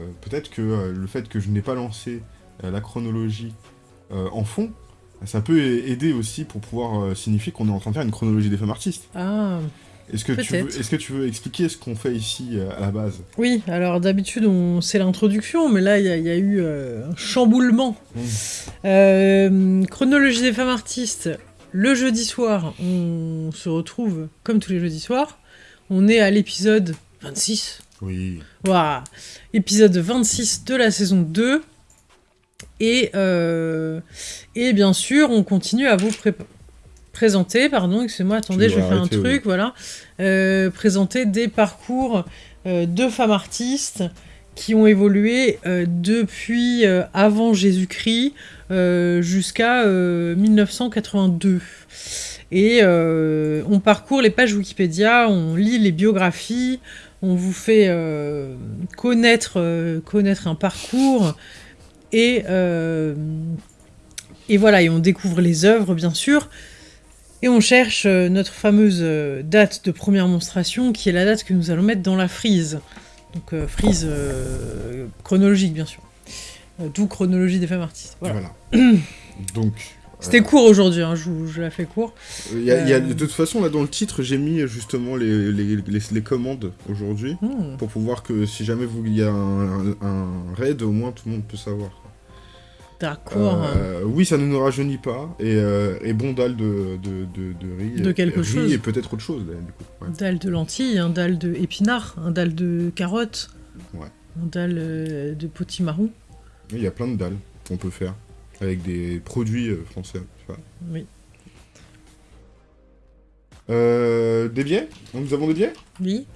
euh, peut-être que euh, le fait que je n'ai pas lancé euh, la chronologie en fond, ça peut aider aussi pour pouvoir signifier qu'on est en train de faire une chronologie des femmes artistes. Ah, Est-ce que, tu veux, Peut-être. est-ce que tu veux expliquer ce qu'on fait ici à la base? Oui, alors d'habitude, on... c'est l'introduction, mais là, il y, a- il y a eu euh, un chamboulement. Mmh. Euh, chronologie des femmes artistes. Le jeudi soir, on se retrouve comme tous les jeudis soirs. On est à l'épisode 26. Oui. Waouh Épisode 26 de la saison 2. Et, euh, et bien sûr, on continue à vous pré- présenter, pardon, excusez-moi, attendez, je vais faire un truc, voilà. Euh, présenter des parcours euh, de femmes artistes qui ont évolué depuis avant Jésus-Christ jusqu'à euh, 1982. Et on parcourt les pages Wikipédia, on lit les biographies, on vous fait euh, connaître, euh, connaître un parcours et, euh, et voilà, et on découvre les œuvres bien sûr. Et on cherche notre fameuse date de première monstration qui est la date que nous allons mettre dans la frise. Donc frise chronologique bien sûr. D'où chronologie des femmes artistes. Voilà. Voilà. Donc. C'était court aujourd'hui, hein, je, je la fais court. Il y a- y a- Euh. de toute façon, là dans le titre, j'ai mis justement les, les, les, les commandes aujourd'hui. Hmm. Pour pouvoir que si jamais vous- il y a un, un- un raid, au moins tout le monde peut savoir. D'accord. Euh, oui, ça ne nous rajeunit pas. Et, euh, et bon dalle de, de, de, de riz. De quelque riz chose. Et peut-être autre chose, là, du coup. Ouais. Un dalle de lentilles, un dalle de épinards, un dalle de carottes, Ouais. un dalle euh, de potimarron. Il y a plein de dalles qu'on peut faire avec des produits euh, français. Oui. Euh, des biais Nous avons des biais Oui.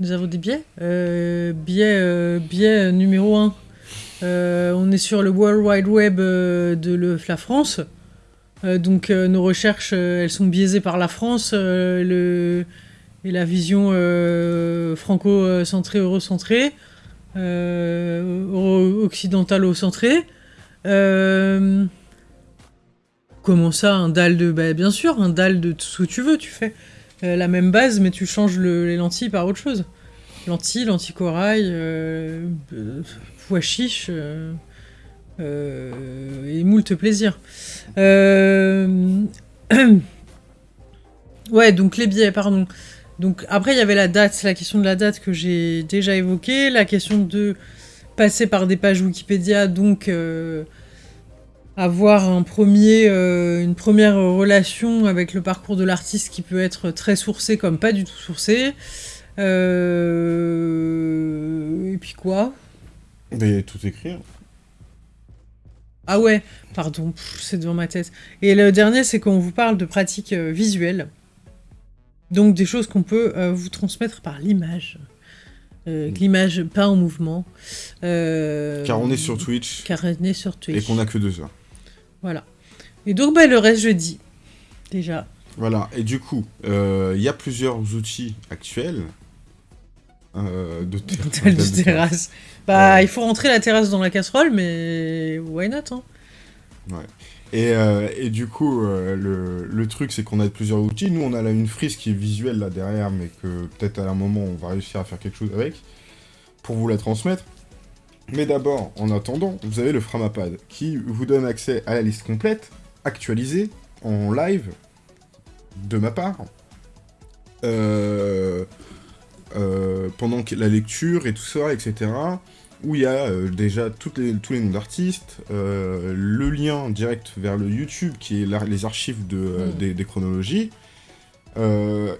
Nous avons des biais. Euh, biais, euh, biais numéro 1. on est sur le World Wide Web euh, de le- la France. Euh, donc euh, nos recherches, euh, elles sont biaisées par la France euh, le, et la vision euh, franco-centrée, eurocentrée, euh, euro- occidentalo-centrée. Euh, comment ça, un dalle de... Bah, bien sûr, un dalle de tout ce que tu veux, tu fais euh, la même base, mais tu changes le- les lentilles par autre chose. Lentilles, lentilles corail, pois chiche, euh, euh, et moult plaisir. Ouais, donc les billets, pardon. Donc après, il y avait la date, la question de la date que j'ai déjà évoquée, la question de passer par des pages Wikipédia, donc euh, avoir un premier, euh, une première relation avec le parcours de l'artiste qui peut être très sourcé comme pas du tout sourcé. Euh, Et puis quoi? Mais tout écrire. Ah ouais, pardon, c'est devant ma tête. Et le dernier, c'est qu'on vous parle de pratiques visuelles. Donc des choses qu'on peut vous transmettre par l'image. Euh, que L'image pas en mouvement. Euh, Car on est sur Twitch Car on est sur Twitch. et qu'on a que deux heures. Voilà. Et donc, bah, le reste, je dis. Déjà. Voilà, et du coup, euh, il y a plusieurs outils actuels euh, de, terrasse. Bah, Ouais. il faut rentrer la terrasse dans la casserole, mais why not hein? Et, euh, et du coup, euh, le, le truc, c'est qu'on a plusieurs outils. Nous, on a là une frise qui est visuelle là derrière, mais que peut-être à un moment, on va réussir à faire quelque chose avec pour vous la transmettre. Mais d'abord, en attendant, vous avez le Framapad qui vous donne accès à la liste complète, actualisée, en live, de ma part, euh, euh, pendant la lecture et tout ça, etc. Où il y a euh, déjà toutes les, tous les noms d'artistes, euh, le lien direct vers le YouTube qui est la- les archives de, euh, Mm. des, des chronologies.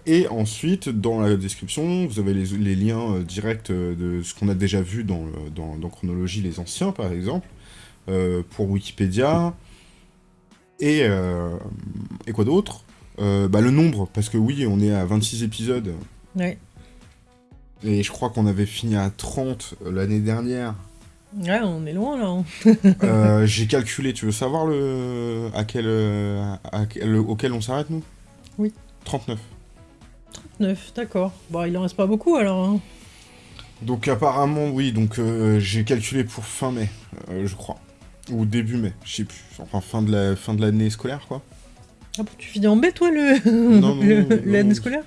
Et ensuite, dans la description, vous avez les, les liens directs de ce qu'on a déjà vu dans, dans, dans Chronologie, les anciens par exemple, pour Wikipédia. Et, et quoi d'autre? Bah, Le nombre, parce que oui, on est à 26 épisodes, Ouais. Et je crois qu'on avait fini à 30 l'année dernière. Ouais, on est loin là. hein. Euh, J'ai calculé, tu veux savoir le à quel, euh, à quel- auquel on s'arrête nous? Oui. 39. 9, d'accord. Bon, il en reste pas beaucoup alors. hein. Donc apparemment oui, donc euh, j'ai calculé pour fin mai, euh, je crois. Ou début mai, je sais plus. Enfin fin de la fin de l'année scolaire quoi. Ah bon, tu finis en B toi le non, le- l'année non. scolaire?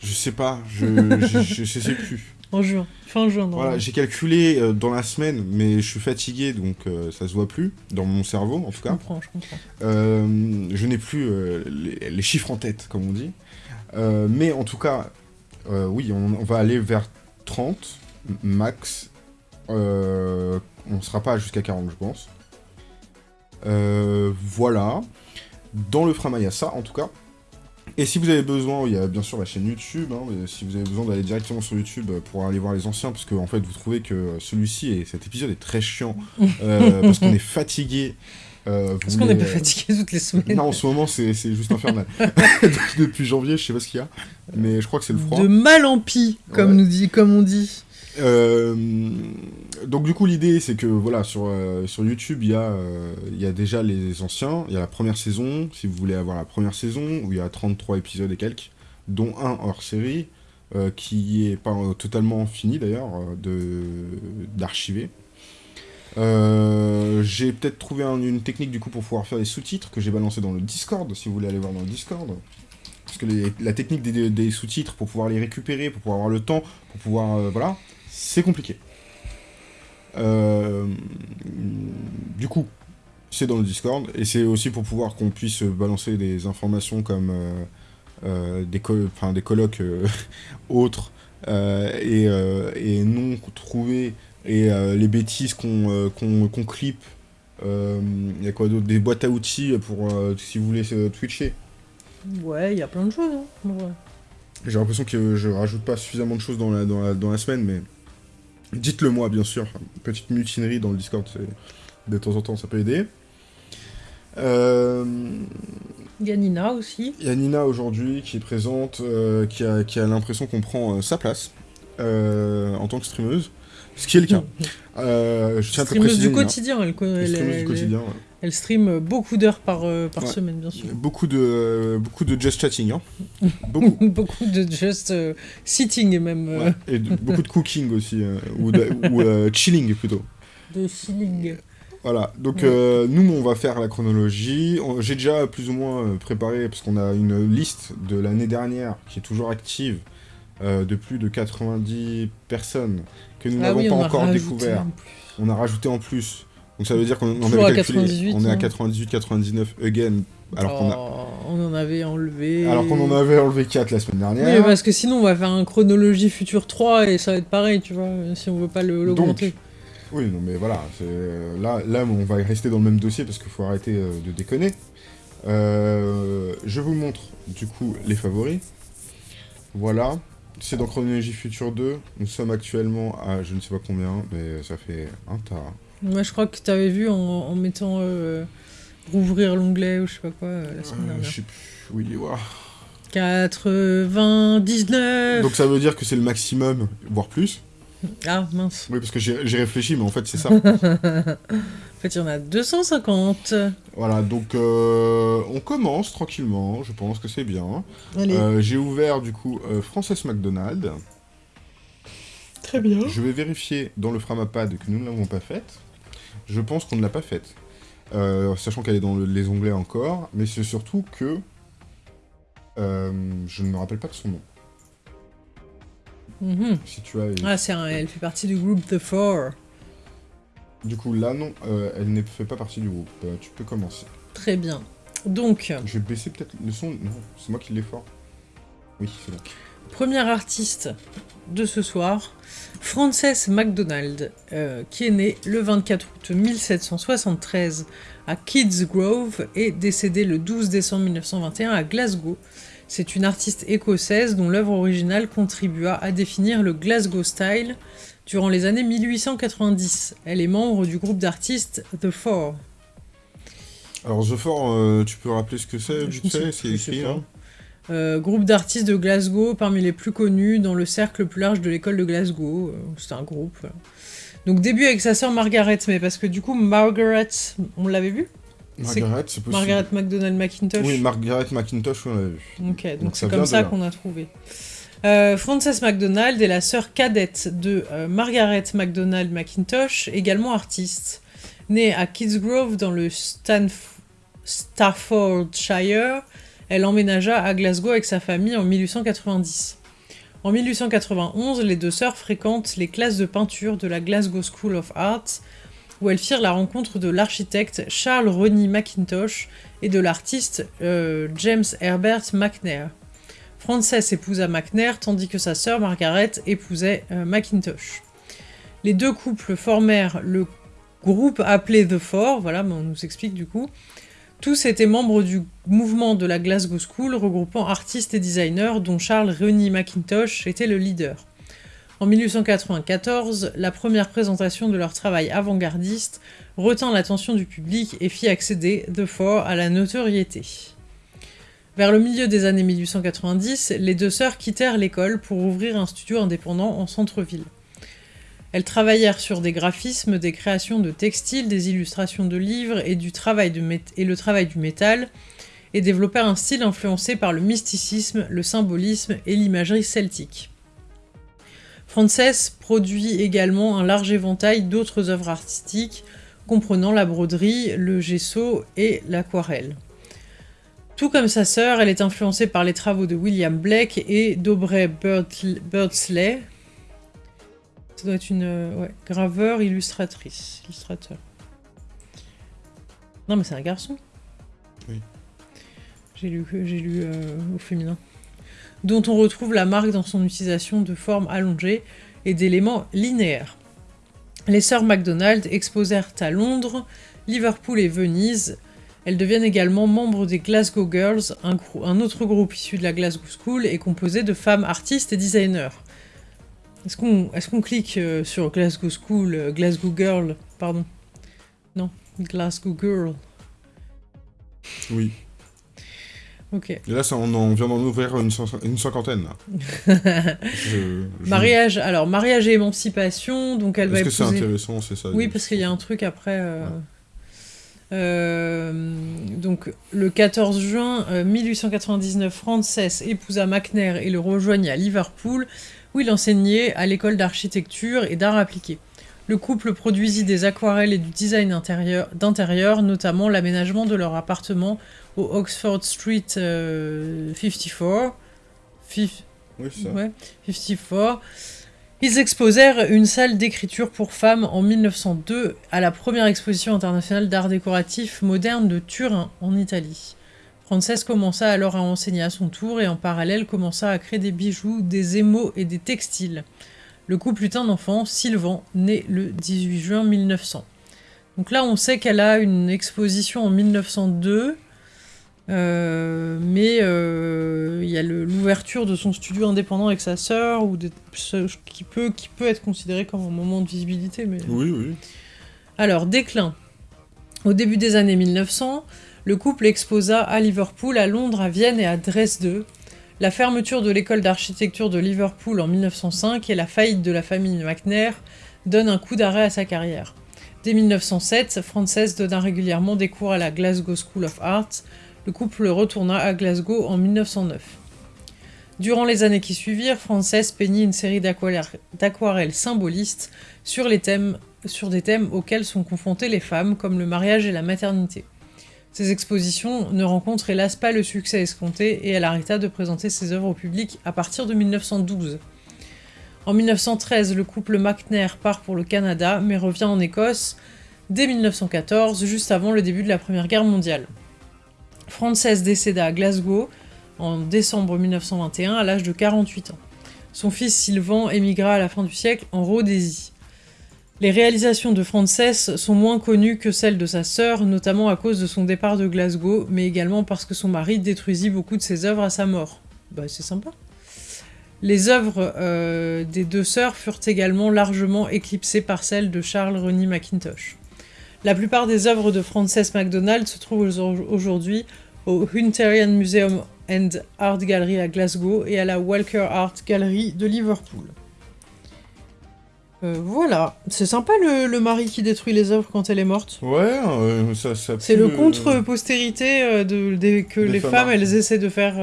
Je sais pas, je, je, je- je sais plus. En juin, fin juin. Voilà, j'ai calculé euh, dans la semaine, mais je suis fatigué, donc euh, ça se voit plus, dans mon cerveau en tout Je cas. comprends, je comprends. Euh, je n'ai plus euh, les, les chiffres en tête, comme on dit. Mais en tout cas, oui, on, on va aller vers 30 max. On ne sera pas jusqu'à 40, je pense. Voilà. Dans le Frama, il y a ça, en tout cas. Et si vous avez besoin, il y a bien sûr la chaîne YouTube. hein, mais si vous avez besoin d'aller directement sur YouTube euh, pour aller voir les anciens, parce que en fait, vous trouvez que celui-ci et cet épisode est très chiant, euh, parce qu'on est fatigué. euh, Parce qu'on est pas fatigué toutes les semaines. non, en ce moment, c'est c'est juste infernal. Depuis janvier, je sais pas ce qu'il y a, mais je crois que c'est le froid. De mal en pis, comme, Ouais. nous dit, comme on dit. Euh, donc du coup, l'idée, c'est que voilà, sur, euh, sur YouTube, il y, a, euh, y a déjà les anciens, il y a la première saison, si vous voulez avoir la première saison, où il y a 33 épisodes et quelques, dont un hors série, qui est pas totalement fini d'ailleurs, d'archiver. J'ai peut-être trouvé un- une technique du coup pour pouvoir faire des sous-titres que j'ai balancé dans le Discord, si vous voulez aller voir dans le Discord. Parce que les- la technique des, sous-titres, pour pouvoir les récupérer, pour pouvoir avoir le temps, pour pouvoir... voilà, c'est compliqué. Euh, du coup, c'est dans le Discord, et c'est aussi pour pouvoir qu'on puisse balancer des informations comme euh, euh, des, co- des colloques euh, autres euh, et, et non trouvés, et les bêtises qu'on qu'on qu'on clip. Il y a quoi d'autre? Des boîtes à outils pour si vous voulez twitcher. Ouais, il y a plein de choses. Hein. Ouais. J'ai l'impression que je rajoute pas suffisamment de choses dans la, dans la, dans la semaine, mais dites-le moi, bien sûr. Petite mutinerie dans le Discord, de temps en temps, ça peut aider. Euh, Il y a Nina aussi. Il y a Nina aujourd'hui qui est présente, euh, qui a, qui a l'impression qu'on prend euh, sa place euh, en tant que streameuse, ce qui est le cas. Je tiens à te Streameuse préciser, du Nina. quotidien, elle, elle, Streameuse du elle- quotidien, ouais. Elle stream beaucoup d'heures par, euh, par Ouais. semaine, bien sûr. Beaucoup de, euh, beaucoup de just chatting, hein. Beaucoup. beaucoup de just euh, sitting même, euh, Ouais. Et de- beaucoup de cooking aussi, ou, de- ou chilling plutôt. de chilling. Voilà, donc Ouais. nous on va faire la chronologie. On- J'ai déjà plus ou moins préparé, parce qu'on a une liste de l'année dernière qui est toujours active, de plus de 90 personnes que nous Ah n'avons oui, pas encore découvert. en. On a rajouté en plus. Donc ça veut dire qu'on on avait à calculé, 98, on est à hein. 98-99 again, alors qu'on a... Oh, on en avait enlevé. Alors qu'on en avait enlevé 4 la semaine Oui, dernière. parce que sinon on va faire un chronologie future 3 et ça va être pareil, tu vois, si on veut pas le- l'augmenter. Oui, non mais voilà, c'est- là, là on va rester dans le même dossier parce qu'il faut arrêter euh, de déconner. Euh, je vous montre du coup les favoris. Voilà, c'est dans Chronologie Future 2. Nous sommes actuellement à je ne sais pas combien, mais ça fait un tas. Moi je crois que tu avais vu en, en mettant euh, rouvrir l'onglet ou je sais pas quoi euh, la semaine Euh, dernière. je sais plus, oui, ouah. 99 Donc ça veut dire que c'est le maximum, voire plus. Ah mince. Oui, parce que j'ai réfléchi, mais en fait c'est ça. En fait il y en a 250. voilà, donc euh, on commence tranquillement, je pense que c'est bien. Euh, j'ai ouvert du coup euh, Frances McDonald. très bien. Je vais vérifier dans le Framapad que nous ne l'avons pas faite. Je pense qu'on ne l'a pas faite. Euh, sachant qu'elle est dans le- les onglets encore, mais c'est surtout que euh, je ne me rappelle pas de son nom. Mhm. Si tu as, Ah c'est un, elle fait partie du groupe The Four. du coup là non, euh, elle ne fait pas partie du groupe. Tu peux commencer. Très bien. Donc, Je vais baisser peut-être le son. Non, c'est moi qui l'ai fort. Oui, c'est bon. Premier artiste de ce soir, Frances MacDonald, euh, qui est née le 24 août 1773 à Kids Grove et décédée le 12 décembre 1921 à Glasgow. C'est une artiste écossaise dont l'œuvre originale contribua à définir le Glasgow Style durant les années 1890. Elle est membre du groupe d'artistes The Four. Alors The Four, euh, tu peux rappeler ce que c'est ne sais C'est écrit pas. Euh, groupe d'artistes de Glasgow, parmi les plus connus dans le cercle plus large de l'école de Glasgow. Euh, C'est un groupe. voilà. Donc début avec sa sœur Margaret, mais parce que du coup Margaret, on l'avait vu? Margaret, c'est possible. Margaret McDonald McIntosh. Oui, Margaret McIntosh, on l'avait vu. Ok, donc c'est comme ça qu'on a trouvé. Euh, Frances McDonald est la sœur cadette de euh, Margaret McDonald McIntosh, également artiste. Née à Kidsgrove dans le Stanf- Staffordshire, elle emménagea à Glasgow avec sa famille en 1890. En 1891, les deux sœurs fréquentent les classes de peinture de la Glasgow School of Arts, où elles firent la rencontre de l'architecte Charles Rennie Mackintosh et de l'artiste euh, James Herbert McNair. Frances épousa McNair tandis que sa sœur Margaret épousait euh, Mackintosh. Les deux couples formèrent le groupe appelé The Four, voilà, on nous explique du coup. Tous étaient membres du mouvement de la Glasgow School regroupant artistes et designers dont Charles Rennie Mackintosh était le leader. En 1894, la première présentation de leur travail avant-gardiste retint l'attention du public et fit accéder The Four à la notoriété. Vers le milieu des années 1890, les deux sœurs quittèrent l'école pour ouvrir un studio indépendant en centre-ville. Elles travaillèrent sur des graphismes, des créations de textiles, des illustrations de livres et, le travail du métal, et développèrent un style influencé par le mysticisme, le symbolisme et l'imagerie celtique. Frances produit également un large éventail d'autres œuvres artistiques, comprenant la broderie, le gesso et l'aquarelle. Tout comme sa sœur, elle est influencée par les travaux de William Blake et d'Aubrey Birdsley. Ça doit être une euh, graveur, illustratrice, illustrateur. Non mais c'est un garçon. Oui. J'ai lu, j'ai lu euh, au féminin dont on retrouve la marque dans son utilisation de formes allongées et d'éléments linéaires. Les sœurs MacDonald exposèrent à Londres, Liverpool et Venise. Elles deviennent également membres des Glasgow Girls, un, autre groupe issu de la Glasgow School et composé de femmes artistes et designers. Est-ce qu'on est clique euh, sur Glasgow School, euh, Glasgow Girl, pardon? Non, Glasgow Girl. Oui. Ok. Et là, ça, on, en vient d'en ouvrir une, cinquantaine. Là. Mariage, alors mariage et émancipation, donc elle va Est-ce que c'est intéressant, c'est ça Oui, parce qu'il y a un truc après. Euh, euh, donc le 14 juin 1899, euh, Frances épousa McNair et le rejoignit à Liverpool, où il enseignait à l'école d'architecture et d'art appliqué. Le couple produisit des aquarelles et du design d'intérieur, notamment l'aménagement de leur appartement au Oxford Street 54. Euh, oui, ça. Ouais, 54. Ils exposèrent une salle d'écriture pour femmes en 1902 à la première exposition internationale d'art décoratif moderne de Turin, en Italie. Frances commença alors à enseigner à son tour et en parallèle commença à créer des bijoux, des émaux et des textiles. Le couple eut un enfant, Sylvan, né le 18 juin 1900. Donc là, on sait qu'elle a une exposition en 1902, euh, mais euh, il y a l'ouverture de son studio indépendant avec sa sœur, ou qui, peut, qui peut être considéré comme un moment de visibilité. Mais... Oui, oui. Alors, déclin. Au début des années 1900, le couple exposa à Liverpool, à Londres, à Vienne et à Dresde, la fermeture de l'école d'architecture de Liverpool en 1905 et la faillite de la famille McNair donnent un coup d'arrêt à sa carrière. Dès 1907, Frances donna régulièrement des cours à la Glasgow School of Art. Le couple retourna à Glasgow en 1909. Durant les années qui suivirent, Frances peignit une série d'aquarelles symbolistes sur, sur des thèmes auxquels sont confrontées les femmes, comme le mariage et la maternité. Ces expositions ne rencontrent hélas pas le succès escompté et elle arrêta de présenter ses œuvres au public à partir de 1912. En 1913, le couple McNair part pour le Canada mais revient en Écosse dès 1914, juste avant le début de la Première Guerre mondiale. Frances décéda à Glasgow en décembre 1921 à l'âge de 48 ans. Son fils Sylvan émigra à la fin du siècle en Rhodésie. Les réalisations de Frances sont moins connues que celles de sa sœur, notamment à cause de son départ de Glasgow, mais également parce que son mari détruisit beaucoup de ses œuvres à sa mort. Bah c'est sympa. Les œuvres euh, des deux sœurs furent également largement éclipsées par celles de Charles Rennie Mackintosh. La plupart des œuvres de Frances MacDonald se trouvent aujourd'hui au Hunterian Museum and Art Gallery à Glasgow et à la Walker Art Gallery de Liverpool. Euh, voilà, c'est sympa le, mari qui détruit les œuvres quand elle est morte. Ouais, euh, ça, ça C'est le contre-postérité euh, de, que les femmes, elles essaient de faire.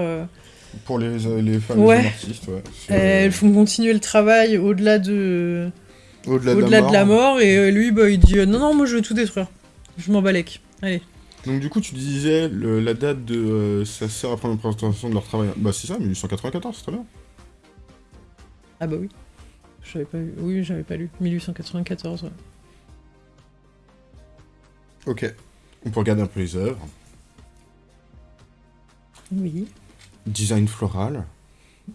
Pour les, les femmes ouais. artistes, ouais. Elles font continuer le travail au-delà de. Au-delà de, la mort, et lui, bah, il dit non, non, moi je veux tout détruire. Je m'en balèque. Allez. Donc, du coup, tu disais la date de sa sœur après la présentation de leur travail. Bah, c'est ça, 1894, c'est très bien. Ah bah oui. J'avais pas lu. Oui, j'avais pas lu. 1894. ouais. Ok. On peut regarder un peu les œuvres. Oui. Design floral.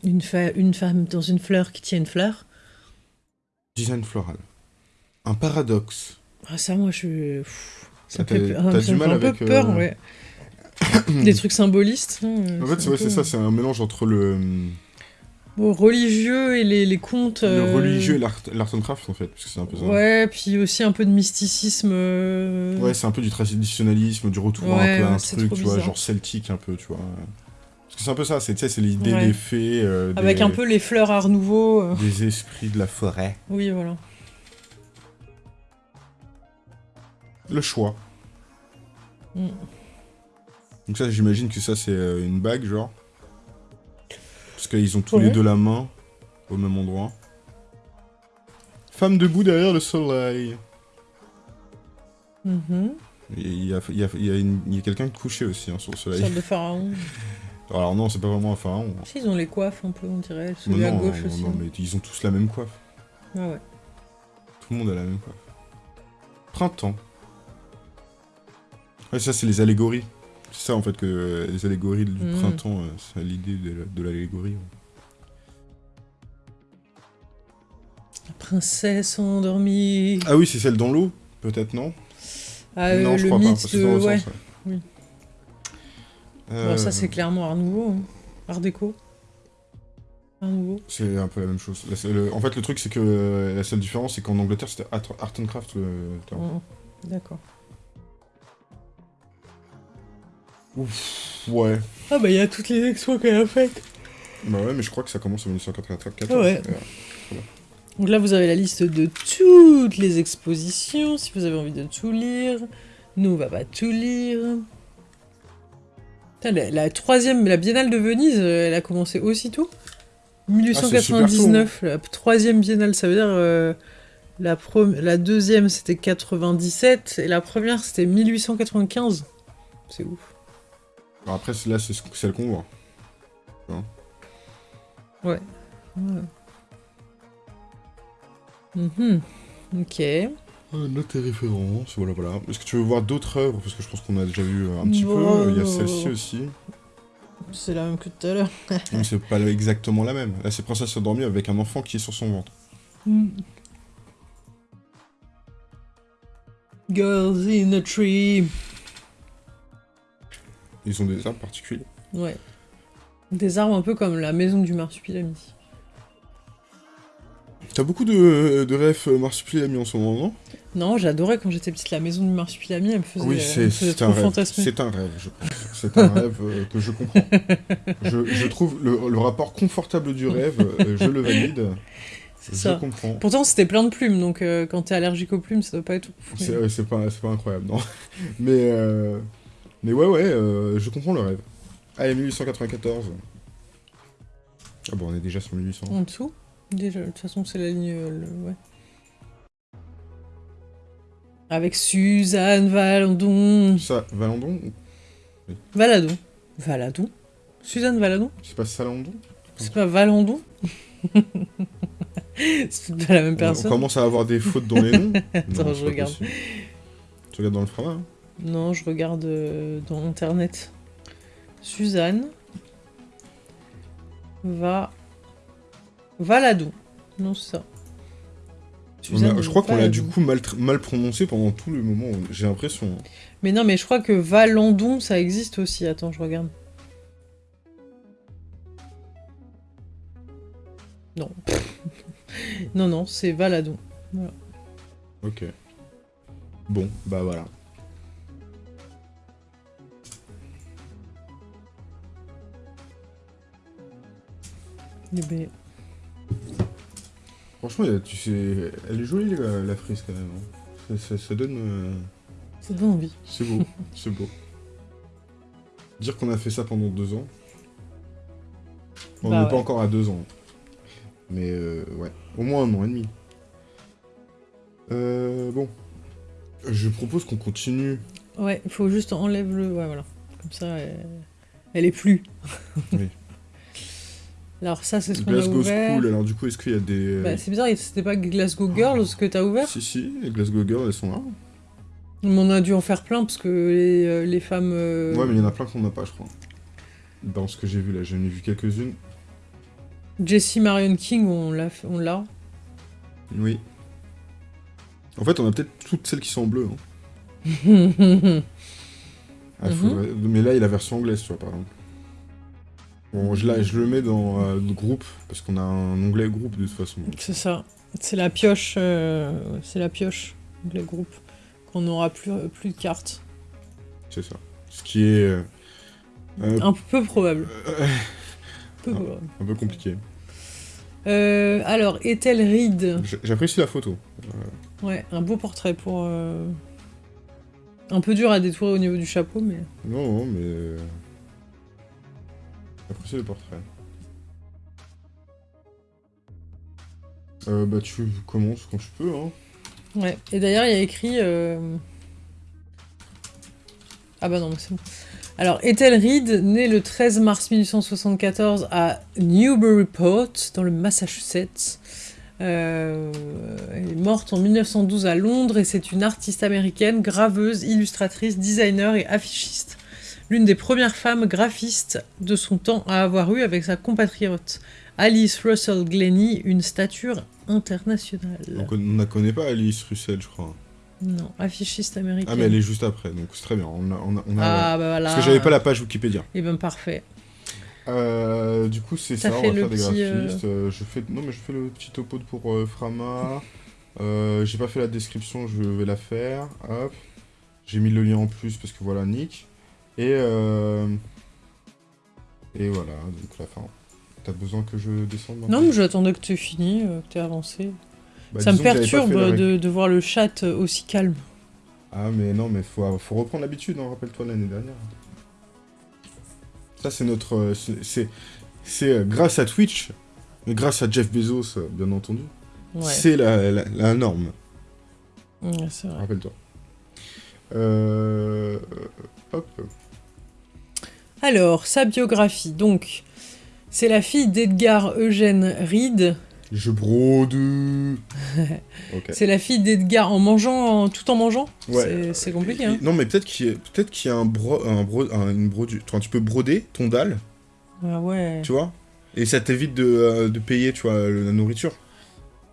Une, fa- une femme dans une fleur qui tient une fleur. Design floral. Un paradoxe. Ah ça, moi, je... pff, ça me T'as- fait, ah, ça du me mal fait un avec, peu peur, euh, ouais. Des trucs symbolistes. hein, En fait, c'est ouais, peu- ça, c'est un mélange entre le, religieux et les, les contes. le euh, religieux et l'art and craft, en fait, parce que c'est un peu ça. Ouais, puis aussi un peu de mysticisme. euh, Ouais, c'est un peu du traditionnalisme, du retour Ouais, un peu à un truc, tu vois, genre celtique un peu, tu vois. Parce que c'est un peu ça, c'est l'idée Ouais. des fées, euh, Avec un peu les fleurs art nouveau. euh, des esprits de la forêt. Oui, voilà. Le choix. Mm. Donc ça, j'imagine que ça, c'est une bague, genre. Parce qu'ils ont tous Ouais. les deux la main au même endroit. Femme debout derrière le soleil. Mhm. Il y a, il y a- il y a une- quelqu'un de couché aussi hein, sur le soleil. Sorte de pharaon. Alors non, c'est pas vraiment un pharaon. Si, ils ont les coiffes un peu, on dirait. Non, Celui à gauche non, aussi. non, mais ils ont tous la même coiffe. Ah ouais. Tout le monde a la même coiffe. Printemps. Ouais, ça, c'est les allégories. C'est ça, en fait, que euh, les allégories du Mhm. printemps, euh, c'est l'idée de, la- de l'allégorie. La princesse endormie. Ah oui, c'est celle dans l'eau, peut-être, non? Ah, euh, Non, je le crois pas, parce de. Ouais. sens, ouais. Oui. Euh, Bon, ça, c'est clairement art nouveau. hein. Art déco. Art nouveau. C'est un peu la même chose. La seule- En fait, le truc, c'est que euh, la seule différence, c'est qu'en Angleterre, c'était art, and craft. le terme. Mhm. D'accord. Ouf, ouais. Ah bah il y a toutes les expos qu'elle a faites. Bah ouais, mais je crois que ça commence en 1994. Ouais. Euh, Donc là vous avez la liste de toutes les expositions, si vous avez envie de tout lire. Nous on va pas tout lire. Putain, la, la troisième, la Biennale de Venise, euh, elle a commencé aussitôt 1899, la troisième Biennale, ça veut dire euh, la, la deuxième c'était 97 et la première c'était 1895. C'est ouf. Alors après, là, c'est ce- celle qu'on voit. Ouais. Mhm. Ok. Euh, note tes références, voilà, voilà. Est-ce que tu veux voir d'autres œuvres? Parce que je pense qu'on a déjà vu euh, un petit peu. Il y a celle-ci aussi. C'est la même que tout à l'heure. C'est pas exactement la même. Là, c'est Princesse endormie avec un enfant qui est sur son ventre. Girls in a tree. Ils ont des arbres particuliers. Ouais. Des arbres un peu comme la maison du marsupilami. T'as beaucoup de, de rêves euh, marsupilami en ce moment, non? Non, j'adorais quand j'étais petite la maison du marsupilami, elle me faisait, Oui, c'est un rêve. C'est un rêve, je pense. C'est un rêve euh, que je comprends. Je, je trouve le, le rapport confortable du rêve, euh, je le valide. C'est Je ça. comprends. Pourtant, c'était plein de plumes, donc euh, quand t'es allergique aux plumes, ça doit pas être pas, c'est pas incroyable, non. Mais, euh, mais ouais, ouais, euh, je comprends le rêve. Allez, 1894. Ah bon, on est déjà sur 1800. En dessous? Déjà, de toute façon, c'est la ligne. euh, le- ouais. Avec Suzanne Valadon. Ça, Valandon Valadon. Valadon? Suzanne Valadon? C'est pas Salandon? C'est pas Valandon? C'est pas la même on, on personne. commence à avoir des fautes dans les noms. Attends, Non, je regarde. Tu regardes dans le format hein Non, je regarde euh, dans internet. Suzanne va Valadon. Non, c'est ça. A- Je crois qu'on l'a du coup mal, prononcé pendant tout le moment, j'ai l'impression. Mais non, mais je crois que Valandon, ça existe aussi. Attends, je regarde. Non. non, non, c'est Valadon. Ok. Bon, bah voilà. Eh ben, Franchement, tu sais, elle est jolie la, la frise quand même. hein. Ça, ça- ça donne. euh, ça donne envie. C'est beau, c'est beau. Dire qu'on a fait ça pendant deux ans. On Bah n'est ouais. pas encore à deux ans. Mais euh, ouais, au moins un an et demi. Euh, bon. Je propose qu'on continue. Ouais, il faut juste enlève le. Ouais, voilà. Comme ça, elle, elle est plus. Oui. Alors ça, c'est ce qu'on a Glasgow ouvert. School, alors du coup, est-ce qu'il y a des... Bah, c'est bizarre, c'était pas Glasgow Girls que t'as ouvert Si, si, les Glasgow Girls, elles sont là. Mais On a dû en faire plein parce que les, euh, les femmes. euh, Ouais, mais il y en a plein qu'on n'a pas, je crois. Dans ce que j'ai vu là, j'en ai vu quelques-unes. Jessie Marion King, on l'a. fait- On l'a. Oui. En fait, on a peut-être toutes celles qui sont en bleu. Hein. Ah, Mhm. Mais là, il y a la version anglaise, tu vois, par exemple. Bon, je, la- je le mets dans euh, le groupe, parce qu'on a un onglet groupe de toute façon. c'est ça. C'est la pioche. euh, C'est la pioche, les groupes. Qu'on n'aura plus, plus de cartes. C'est ça. Ce qui est euh, euh, Un peu probable. euh, Peu probable. un peu compliqué. Euh, alors, Ethel Reed. J'apprécie la photo. Ouais, un beau portrait pour. euh, Un peu dur à détourer au niveau du chapeau, mais. Non, non, mais... J'apprécie le portrait. Euh, bah, tu commences quand tu peux, hein. Ouais. Et d'ailleurs, il y a écrit. euh, Ah bah non, mais c'est bon. Alors, Ethel Reed, née le 13 mars 1874 à Newburyport, dans le Massachusetts. Euh, elle est morte en 1912 à Londres et c'est une artiste américaine, graveuse, illustratrice, designer et affichiste. L'une des premières femmes graphistes de son temps à avoir eu avec sa compatriote Alice Russell Glennie une stature internationale. Donc on ne la connaît pas, Alice Russell, je crois. Non, affichiste américaine. Ah, mais elle est juste après, donc c'est très bien. On a, on a- on a- Ah, bah voilà. Parce que j'avais pas la page Wikipédia. Eh ben parfait. Euh, du coup, c'est ça, on va faire des euh, graphistes. Euh, je fais... Non, mais je fais le petit topo pour euh, Frama. J'ai pas fait la description, je vais la faire. Hop. J'ai mis le lien en plus parce que voilà, Nick. Et, euh... Et voilà, donc la fin. T'as besoin que je descende maintenant Non, mais j'attendais que tu aies fini, euh, que tu avancé. Bah, Ça me perturbe de, de voir le chat aussi calme. Ah, mais non, mais faut, faut reprendre l'habitude, hein, rappelle-toi l'année dernière. Ça, c'est notre. euh, c'est- euh, grâce à Twitch, et grâce à Jeff Bezos, euh, bien entendu. Ouais, C'est la, la, la norme, Ouais, c'est vrai. rappelle-toi. Euh, hop. Alors, sa biographie, donc, c'est la fille d'Edgar Eugène Reed. Je brode. C'est la fille d'Edgar en mangeant, tout en mangeant. Ouais. C'est- compliqué, hein. Non, mais peut-être qu'il y, a- peut y a un bro, un bro, un- une. Enfin, tu peux broder ton dalle, Ah ouais. tu vois, et ça t'évite de, euh, de payer, tu vois, la nourriture.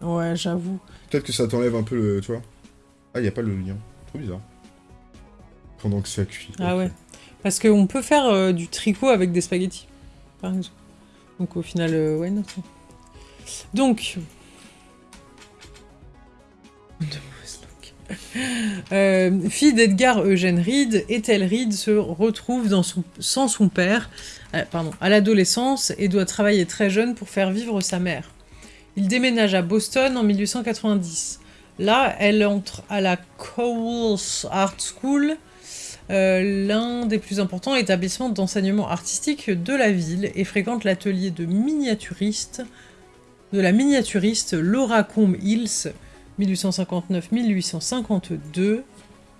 Ouais, j'avoue. Peut-être que ça t'enlève un peu le. Tu vois Ah, il a pas le lien. Trop bizarre. Pendant que ça cuit. Ah ouais. Parce qu'on peut faire euh, du tricot avec des spaghettis, par exemple. Donc au final, euh, ouais, non. Donc. Euh, fille d'Edgar Eugène Reed, Ethel Reed se retrouve dans son, sans son père pardon, à l'adolescence et doit travailler très jeune pour faire vivre sa mère? Il déménage à Boston en 1890. Là, elle entre à la Cowles Art School, euh, l'un des plus importants établissements d'enseignement artistique de la ville et fréquente l'atelier de miniaturiste de la miniaturiste Laura Combe Hills 1859-1852.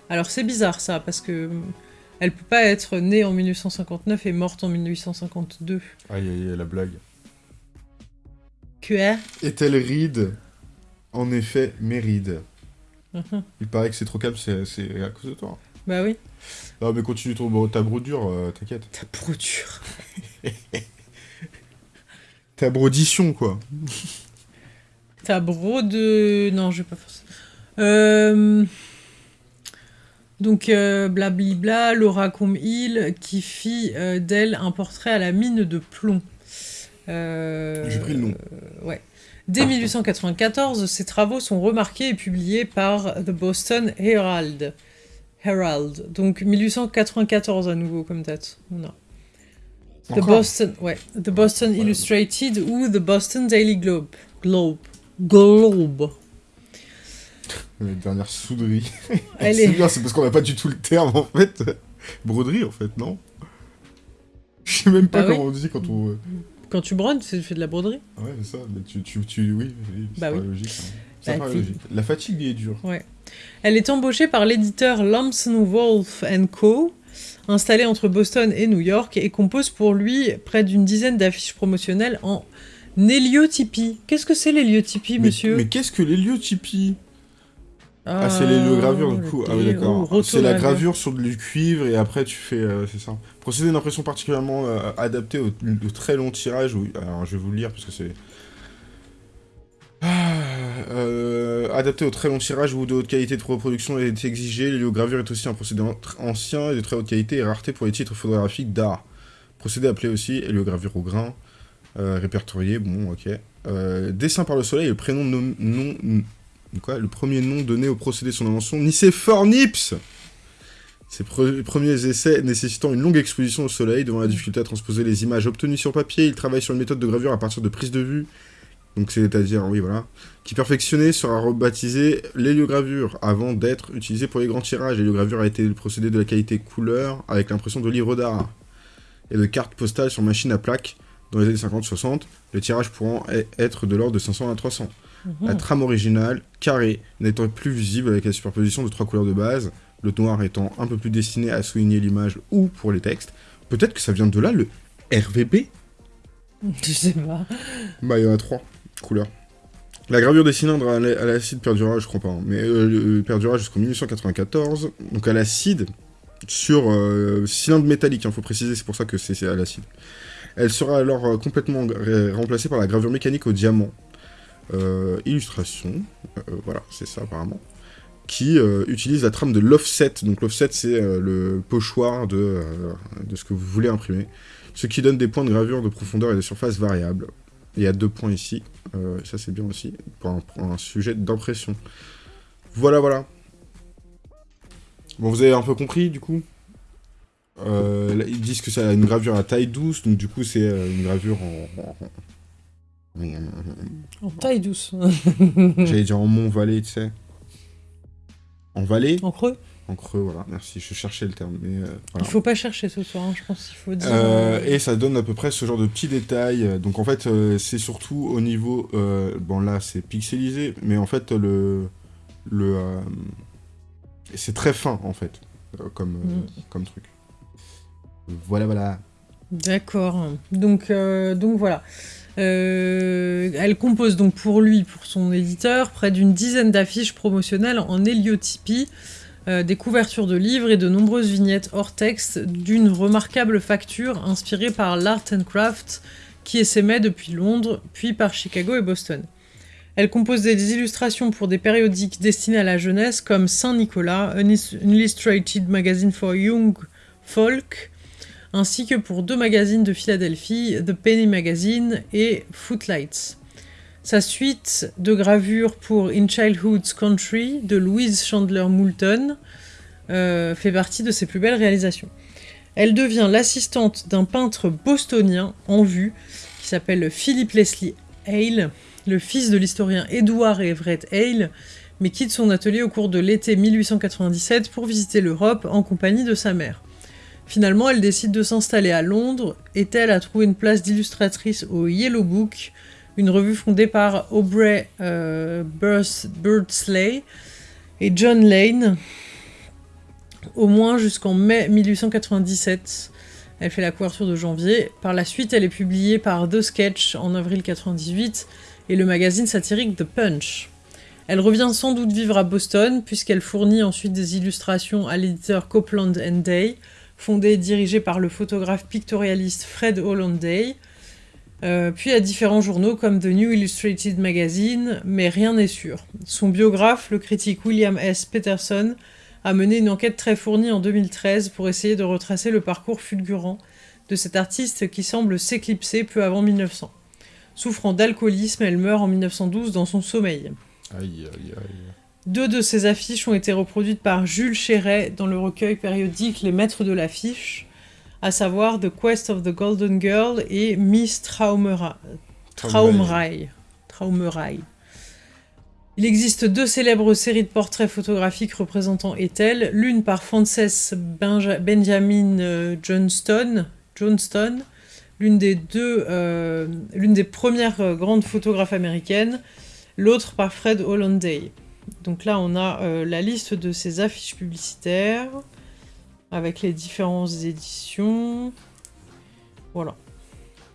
Alors c'est bizarre ça parce que hum, elle peut pas être née en 1859 et morte en 1852. Aïe, aïe, aïe, la blague. QR Est-elle ride? En effet, méride. Mhm. Il paraît que c'est trop calme, c'est c'est à cause de toi. Bah oui. Non, mais continue ton, ta brodure, euh, t'inquiète. Ta brodure. Ta brodition, quoi. Ta brode... Non, je vais pas faire ça. Euh, Donc, euh, blablabla, Laura Combe Hill qui fit euh, d'elle un portrait à la mine de plomb. Euh, J'ai pris le nom. euh, ouais. Dès 1894, ses travaux sont remarqués et publiés par The Boston Herald. Herald. Donc 1894 à nouveau comme date. On a. The Boston, ouais, The Boston Ouais. Illustrated ou The Boston Daily Globe. Globe. Globe. La dernière souderie. Elle c'est est- bien, c'est parce qu'on n'a pas du tout le terme, en fait. Broderie, en fait, non? Je sais même pas Bah oui. comment on dit quand on... Quand tu brodes, tu fais de la broderie. Ouais, c'est ça, mais tu, tu, tu... Oui, oui, Bah oui. logique. hein. Ça paraît c'est- logique. La fatigue est dure. Elle est embauchée par l'éditeur Lamson Wolf Co. installé entre Boston et New York, et compose pour lui près d'une dizaine d'affiches promotionnelles en héliotypie. Qu'est-ce que c'est l'héliotypie, monsieur? Mais, qu'est-ce que l'héliotypie? Ah, c'est l'héliogravure du coup. Ah oui, d'accord. Oh, C'est la gravure sur du cuivre et après tu fais. euh, c'est ça. Procédé d'impression particulièrement euh, adapté au, au très long tirage. où- alors je vais vous le lire parce que c'est. Euh, adapté au très long tirage où de haute qualité de reproduction est exigée, l'héliogravure est aussi un procédé ancien et de très haute qualité et rareté pour les titres photographiques d'art. Procédé appelé aussi héliogravure au grain, euh, répertorié, bon ok. Euh, dessin par le soleil, le prénom nom, nom, Quoi Le premier nom donné au procédé de son invention, Nicéphore Nips Ses pre- premiers essais nécessitant une longue exposition au soleil, devant la difficulté à transposer les images obtenues sur papier, il travaille sur une méthode de gravure à partir de prises de vue, donc c'est-à-dire, oui voilà, qui perfectionné sera rebaptisé l'héliogravure, avant d'être utilisé pour les grands tirages. L'héliogravure a été le procédé de la qualité couleur, avec l'impression de livres d'art, et de cartes postales sur machine à plaques dans les années 50-60, le tirage pouvant e- être de l'ordre de 500 à 300. La trame originale, carrée, n'étant plus visible avec la superposition de trois couleurs de base, le noir étant un peu plus destiné à souligner l'image ou pour les textes. Peut-être que ça vient de là, le RVB Je sais pas. Bah, il y en a trois couleurs. La gravure des cylindres à l'a- à l'acide perdura, je crois pas, hein, mais euh, le- perdura jusqu'en 1994. Donc à l'acide, sur euh, cylindre métallique, il faut préciser, c'est pour ça que c'est à l'acide. Elle sera alors euh, complètement remplacée par la gravure mécanique au diamant. Euh, illustration, euh, voilà, c'est ça apparemment, qui euh, utilise la trame de l'offset. Donc l'offset, c'est euh, le pochoir de, euh, de ce que vous voulez imprimer, ce qui donne des points de gravure de profondeur et de surface variables. Il y a deux points ici, euh, ça c'est bien aussi, pour un, pour un sujet d'impression. Voilà, voilà. Bon, vous avez un peu compris, du coup? Euh, là, Ils disent que c'est une gravure à taille douce, donc du coup c'est euh, une gravure en... en- en- En taille douce. J'allais dire en mont-vallée, tu sais. En vallée? En creux? En creux, voilà, merci, je cherchais le terme, mais euh, voilà. Il faut pas chercher ce soir, hein, je pense qu'il faut dire. Euh, et ça donne à peu près ce genre de petits détails. Donc en fait, euh, c'est surtout au niveau... euh, bon là, c'est pixelisé, mais en fait, le... le euh, c'est très fin, en fait, euh, comme, euh, Mm. comme truc. Voilà, voilà. D'accord. Donc, euh, donc voilà. Euh, elle compose donc pour lui, pour son éditeur, près d'une dizaine d'affiches promotionnelles en héliotypie, euh, des couvertures de livres et de nombreuses vignettes hors texte d'une remarquable facture inspirée par l'art and craft qui essaimait depuis Londres, puis par Chicago et Boston. Elle compose des illustrations pour des périodiques destinés à la jeunesse comme Saint-Nicolas, an Illustrated Magazine for Young Folk, ainsi que pour deux magazines de Philadelphie, The Penny Magazine et Footlights. Sa suite de gravures pour In Childhood's Country de Louise Chandler Moulton euh, fait partie de ses plus belles réalisations. Elle devient l'assistante d'un peintre bostonien en vue qui s'appelle Philip Leslie Hale, le fils de l'historien Edward Everett Hale, mais quitte son atelier au cours de l'été 1897 pour visiter l'Europe en compagnie de sa mère. Finalement, elle décide de s'installer à Londres et elle a trouvé une place d'illustratrice au Yellow Book, une revue fondée par Aubrey euh, Birds- Birdsley et John Lane, au moins jusqu'en mai 1897. Elle fait la couverture de janvier. Par la suite, elle est publiée par The Sketch en avril 98 et le magazine satirique The Punch. Elle revient sans doute vivre à Boston, puisqu'elle fournit ensuite des illustrations à l'éditeur Copeland and Day, fondé et dirigé par le photographe pictorialiste Fred Hollanday, euh, puis à différents journaux comme The New Illustrated Magazine, mais rien n'est sûr. Son biographe, le critique William S. Peterson, a mené une enquête très fournie en 2013 pour essayer de retracer le parcours fulgurant de cet artiste qui semble s'éclipser peu avant 1900. Souffrant d'alcoolisme, elle meurt en 1912 dans son sommeil. Aïe, aïe, aïe. Deux de ces affiches ont été reproduites par Jules Chéret dans le recueil périodique Les Maîtres de l'affiche, à savoir The Quest of the Golden Girl et Miss Traumera- Traumreich. Traumreich. Il existe deux célèbres séries de portraits photographiques représentant Ethel, l'une par Frances Benja- Benjamin euh, Johnston, Johnston l'une des euh, des premières euh, grandes photographes américaines, l'autre par Fred Hollanday. Donc là, on a la liste de ces affiches publicitaires. Avec les différentes éditions. Voilà.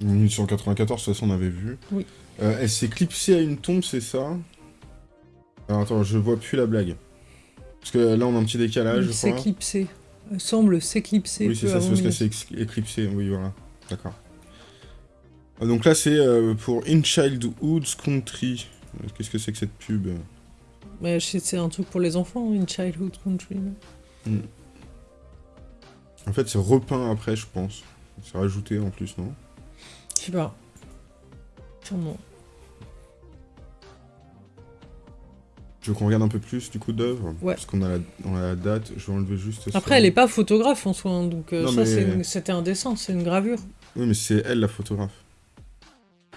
1894, de toute façon, on avait vu. Oui. Euh, elle s'est clipsée à une tombe, c'est ça? Alors attends, je vois plus la blague. Parce que là, on a un petit décalage, crois. s'éclipser. Elle semble s'éclipser. Oui, c'est ça, c'est parce qu'elle s'est éclipsée. Oui, voilà. D'accord. Ah, Donc là, c'est euh, pour In Childhood's Country. Euh, Qu'est-ce que c'est que cette pub? C'est un truc pour les enfants, une childhood country. En fait, c'est repeint après, je pense. C'est rajouté en plus, non? Je sais pas. Sûrement. Tu veux qu'on regarde un peu plus du coup d'œuvre Ouais. Parce qu'on a, la... on a la date, je vais enlever juste ça. Après, elle est pas photographe en soi, hein, donc euh, ça, mais- c'était un dessin, c'est une gravure. Oui, mais c'est elle la photographe.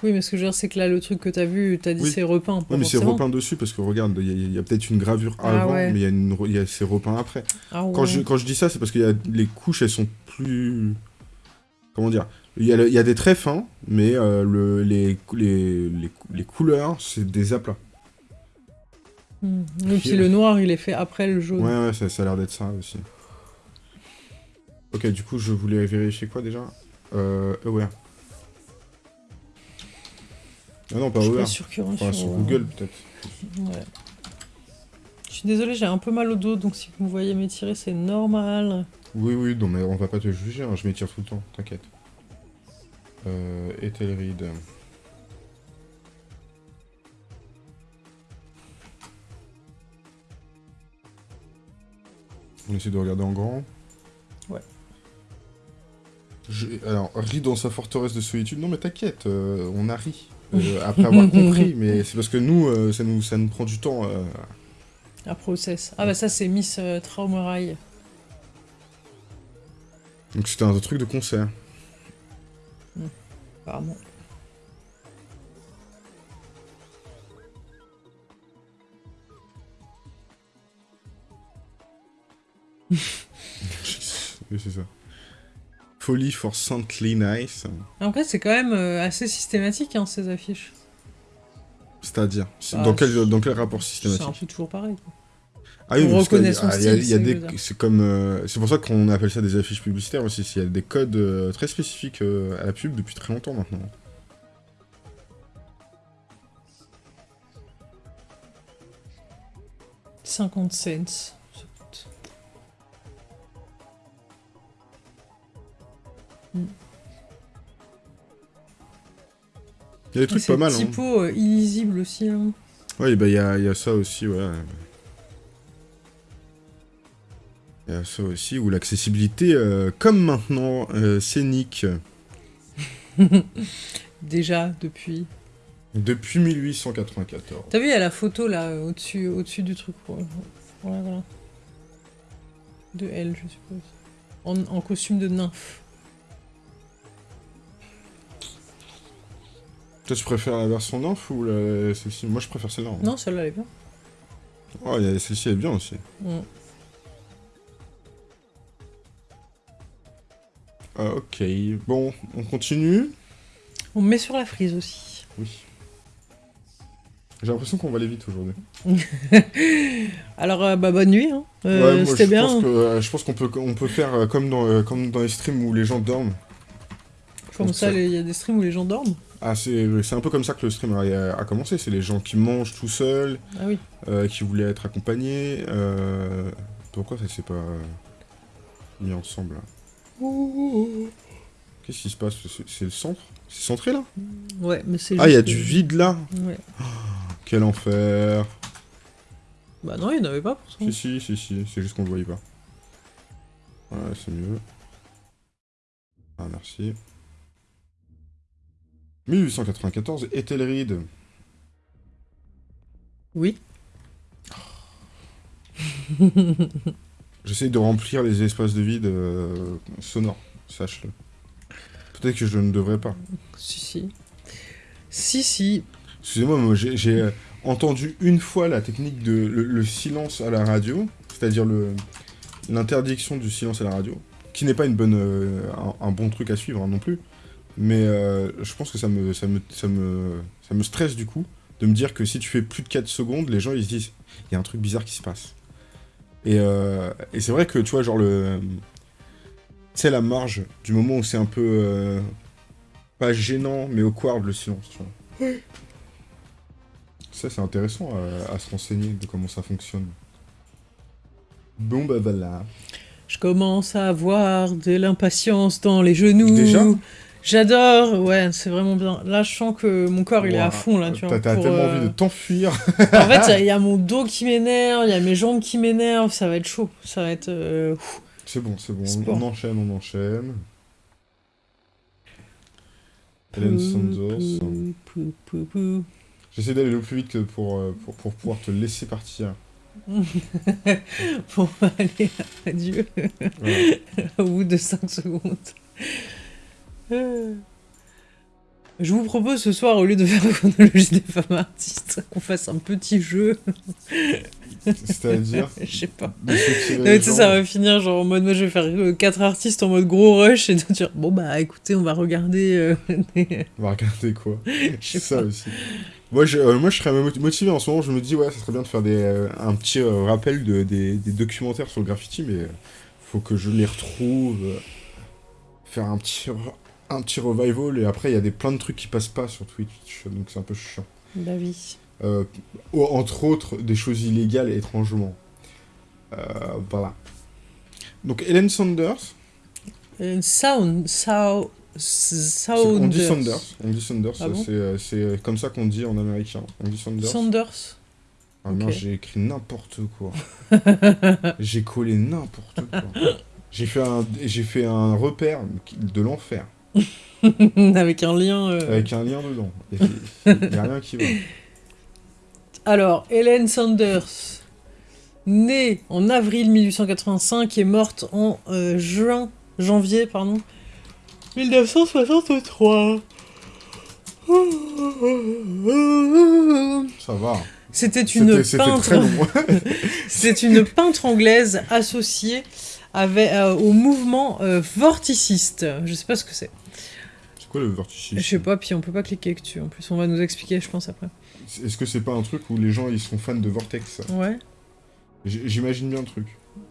Oui, mais ce que je veux dire, c'est que là, le truc que t'as vu, t'as dit Oui. c'est repeint. pas Oui, mais c'est repeint dessus parce que regarde, il y a, peut-être une gravure Ah avant, ouais. mais il y a a, c'est repeint après. Ah ouais. Quand, je, quand je dis ça, c'est parce que les couches, elles sont plus. Comment dire Il y, a le- il y a des traits fins, mais euh, le, les, les, les, les couleurs, c'est des aplats. Hmm. Et puis le noir, il est fait après le jaune. Ouais, ouais, ça, ça a l'air d'être ça aussi. Ok, du coup, je voulais vérifier quoi déjà? Euh, Aware. Ah non, pas je suis Aware. pas sûr qu'il y aura Enfin, sur, sur Google, peut-être. Ouais. Je suis désolée, j'ai un peu mal au dos, donc si vous me voyez m'étirer, c'est normal. Oui, oui, non, mais on va pas te juger, hein, je m'étire tout le temps, t'inquiète. Euh, Ethelred. On essaie de regarder en grand. Ouais. Je- Alors, rit dans sa forteresse de solitude. Non, mais t'inquiète, euh, on a ri. Euh, après avoir compris, mais c'est parce que nous, euh, ça, nous, ça nous prend du temps. euh, Un process. Ah bah ça, c'est Miss euh, Traumerei. Donc c'était un truc de concert. apparemment. Oui, c'est ça. Folie for Saintly Nice. Après, c'est quand même euh, assez systématique, hein, ces affiches. C'est-à-dire c'est- Ah, dans, quel, c'est- dans quel rapport C'est un systématique peu toujours pareil. quoi. Ah oui, on reconnaît son style, c'est des- bizarre. C'est comme. euh, c'est pour ça qu'on appelle ça des affiches publicitaires aussi. Il y a des codes euh, très spécifiques euh, à la pub depuis très longtemps maintenant. 50 cents. Il y a des trucs pas mal. Hein. typos euh, illisibles aussi. hein. Oui, bah il y a, y a ça aussi, ouais. Il y a ça aussi, où l'accessibilité, euh, comme maintenant, euh, scénique, Déjà, depuis. depuis 1894. T'as vu, il y a la photo là, au-dessus au -dessus du truc. Voilà, voilà. De elle, je suppose. En, en costume de nymphe. Toi, tu préfères la version nymphe ou la- celle-ci Moi, je préfère celle-là. Non, celle-là, elle est bien. Oh, celle-ci, elle est bien aussi. Mm. Ah, ok, bon, on continue. On met sur la frise aussi. Oui. J'ai l'impression qu'on va aller vite aujourd'hui. Alors, euh, bah, bonne nuit. Hein. Euh, Ouais, C'était bien. Pense hein. que, euh, je pense qu'on peut, on peut faire comme, dans, comme dans les streams où les gens dorment. Comme ça, il y a des streams où les gens dorment. Ah, c'est un peu comme ça que le stream a, a commencé. C'est les gens qui mangent tout seuls, Ah oui. euh, qui voulaient être accompagnés. Euh... Pourquoi ça s'est pas euh, mis ensemble là? Qu'est-ce qui se passe? C'est- le centre? C'est centré là? Ouais, mais c'est Ah, il y a du vide là? Ouais. Quel enfer Bah non, il n'y en avait pas pour ça. Si, si, si, si, c'est juste qu'on le voyait pas. Ouais, c'est mieux. Ah, merci. 1894, Ethelred. Oui. J'essaye de remplir les espaces de vide euh, sonores, sache-le. Peut-être que je ne devrais pas. si, si. Si, si. Excusez-moi, moi j'ai euh, entendu une fois la technique de le, le silence à la radio, c'est-à-dire l'interdiction du silence à la radio, qui n'est pas une bonne, euh, un, un bon truc à suivre hein, non plus. Mais euh, je pense que ça me, ça, me, ça, me, ça me stresse du coup de me dire que si tu fais plus de 4 secondes, les gens ils se disent il y a un truc bizarre qui se passe. Et, euh, et c'est vrai que tu vois, genre le, sais, la marge du moment où c'est un peu... euh, pas gênant, mais awkward le silence, tu vois. Ça, c'est intéressant à, à se renseigner de comment ça fonctionne. Bon, bah voilà. Je commence à avoir de l'impatience dans les genoux. Déjà? J'adore, ouais, c'est vraiment bien. Là, je sens que mon corps, il est à fond, là, tu vois. T'as tellement euh, envie de t'enfuir. En fait, il y a- il y, a mon dos qui m'énerve, il y a mes jambes qui m'énervent, ça va être chaud. Ça va être... euh. C'est bon, c'est bon. Sport. On enchaîne, on enchaîne. Hélène Sanders. J'essaie d'aller le plus vite que pour, euh, pour, pour pouvoir te laisser partir. Bon, allez, adieu. Voilà. Au bout de 5 secondes. Euh. Je vous propose ce soir, au lieu de faire la chronologie des femmes artistes, qu'on fasse un petit jeu. C'est-à-dire Je sais pas. Non, mais tu sais, ça va finir genre en mode moi je vais faire 4 artistes en mode gros rush et de dire bon bah écoutez on va regarder euh, On va regarder quoi. sais ça pas. aussi. Moi je, euh, moi, je serais mot- motivé en ce moment. Je me dis, ouais, ça serait bien de faire des, euh, un petit euh, rappel de, des, des documentaires sur le graffiti, mais euh, faut que je les retrouve. euh, faire un petit, un petit revival. Et après, il y a des, plein de trucs qui passent pas sur Twitch, donc c'est un peu chiant. la vie. Euh, entre autres, des choses illégales, étrangement. Euh, voilà. Donc, Helen Sanders, Euh, sound, sound, c'est- on dit sound. Sanders, on dit Sanders, Ah bon c'est euh, c'est comme ça qu'on dit en américain. On dit Sanders. Sanders. Ah non, Ok. j'ai écrit n'importe quoi. j'ai collé n'importe quoi. J'ai fait un, j'ai fait un repère de l'enfer Avec un lien. euh. avec un lien dedans. Il y a rien qui va. Alors, Helen Sanders, née en avril 1885 et morte en euh, juin, janvier, pardon, 1963. Ça va. C'était une peintre. très long. C'est une peintre anglaise associée avec, euh, au mouvement euh, vorticiste. Je sais pas ce que c'est. c'est quoi le verticisme Je sais pas, puis on peut pas cliquer dessus. En plus, on va nous expliquer, je pense, après. Est-ce que c'est pas un truc où les gens ils sont fans de Vortex Ouais. J'imagine bien le truc.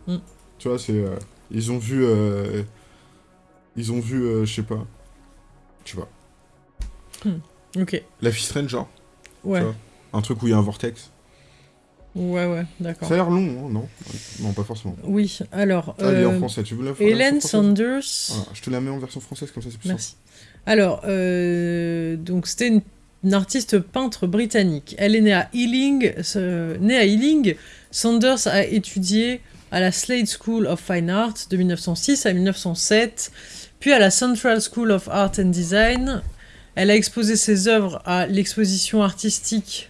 Mm. Tu vois, c'est euh, ils ont vu ils ont vu je sais pas. Tu vois. Ok. La Strange genre Ouais. Tu un truc où il y a un vortex. Ouais, ouais, d'accord. Ça a l'air long, hein, non? Non, pas forcément. Oui, alors. Ah, elle est en euh, français, tu veux la Hélène Sanders. Voilà, je te la mets en version française comme ça c'est plus Merci. Alors, euh, donc c'était une, une artiste peintre britannique. Elle est née à Ealing. née à Ealing, Sanders a étudié à la Slade School of Fine Art de 1906 à 1907, puis à la Central School of Art and Design. Elle a exposé ses œuvres à l'exposition artistique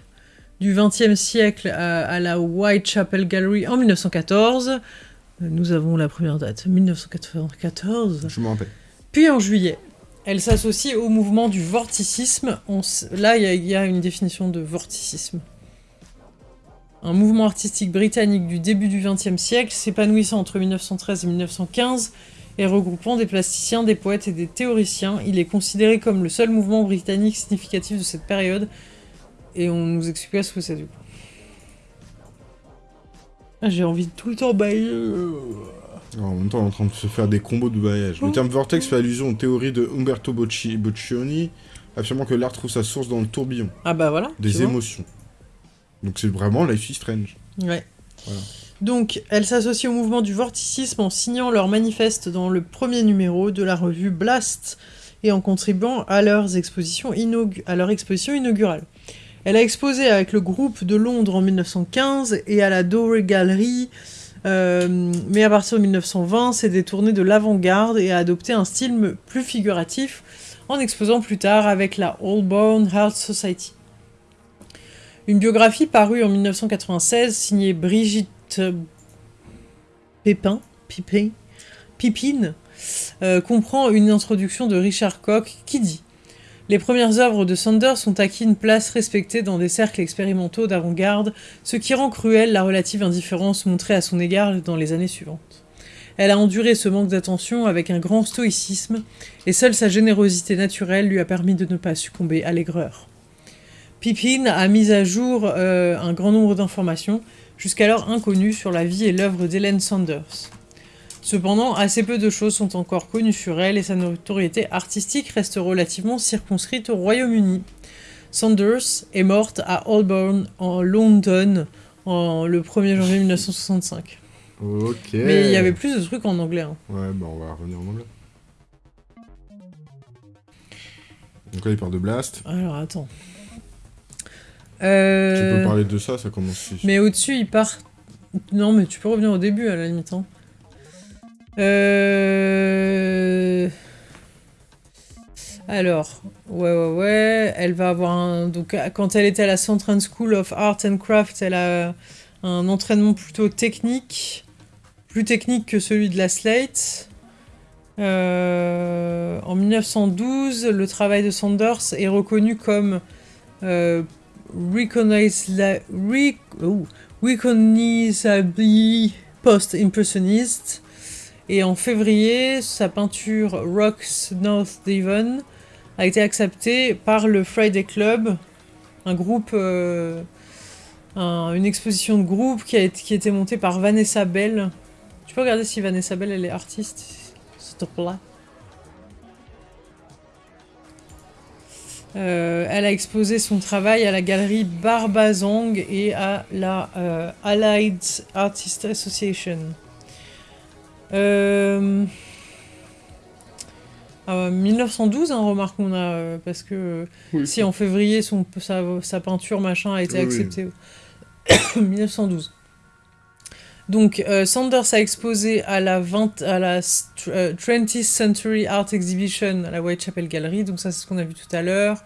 du XXe siècle à, à la Whitechapel Gallery en 1914. Euh, Nous avons la première date, 1994. Je me rappelle. Puis en juillet, elle s'associe au mouvement du vorticisme. On s- Là, il y y, a une définition de vorticisme. Un mouvement artistique britannique du début du XXe siècle, s'épanouissant entre 1913 et 1915 et regroupant des plasticiens, des poètes et des théoriciens. Il est considéré comme le seul mouvement britannique significatif de cette période. Et on nous expliquera ce que c'est du coup. Ah, J'ai envie de tout le temps bailler. En même temps, on est en train de se faire des combos de bailliage. Le terme vortex fait allusion aux théories de Umberto Bocci- Boccioni, affirmant que l'art trouve sa source dans le tourbillon Ah bah voilà. des vois. émotions. Donc c'est vraiment Life is Strange. Ouais. Voilà. Donc, elles s'associent au mouvement du vorticisme en signant leur manifeste dans le premier numéro de la revue Blast et en contribuant à, leurs expositions inaugu- à leur exposition inaugurale. Elle a exposé avec le groupe de Londres en 1915 et à la Dover Gallery, euh, mais à partir de 1920, s'est détournée de l'avant-garde et a adopté un style plus figuratif en exposant plus tard avec la Holborn Art Society. Une biographie parue en 1996 signée Brigitte Pépin, Pipin, Pipine, euh, comprend une introduction de Richard Koch qui dit Les premières œuvres de Sanders ont acquis une place respectée dans des cercles expérimentaux d'avant-garde, ce qui rend cruelle la relative indifférence montrée à son égard dans les années suivantes. Elle a enduré ce manque d'attention avec un grand stoïcisme, et seule sa générosité naturelle lui a permis de ne pas succomber à l'aigreur. Pippin a mis à jour euh, un grand nombre d'informations, jusqu'alors inconnues sur la vie et l'œuvre d'Hélène Sanders. Cependant, assez peu de choses sont encore connues sur elle et sa notoriété artistique reste relativement circonscrite au Royaume-Uni. Saunders est morte à Holborn, en London, en, le 1er janvier 1965. Ok. Mais il y avait plus de trucs en anglais. hein. Ouais, bah on va revenir en anglais. Donc là, il parle de Blast. Alors, attends. Tu Euh, peux parler de ça, ça commence... Mais au-dessus, il part... Non, mais tu peux revenir au début, à la limite. hein. Euh... Alors, ouais, ouais, ouais. Elle va avoir un... Donc, quand elle était à la Central School of Art and Craft, elle a un entraînement plutôt technique. Plus technique que celui de la Slate. Euh, En 1912, le travail de Sanders est reconnu comme euh, recognizla- re- oh, recognizably post-impressioniste. Et en février, sa peinture Rocks North Devon a été acceptée par le Friday Club, un groupe, euh, un- une exposition de groupe qui a été, qui a été montée par Vanessa Bell. Tu peux regarder si Vanessa Bell elle est artiste, s'il te plaît. Euh, elle a exposé son travail à la galerie Barbazong et à la euh, Allied Artists Association. Euh... ah 1912, hein, remarque qu'on a, euh, parce que Oui. si en février son, sa, sa peinture machin a été Oui, oui. acceptée. 1912. Donc euh, Sanders a exposé à la, 20, à la st- euh, 20th Century Art Exhibition à la Whitechapel Gallery, donc ça c'est ce qu'on a vu tout à l'heure.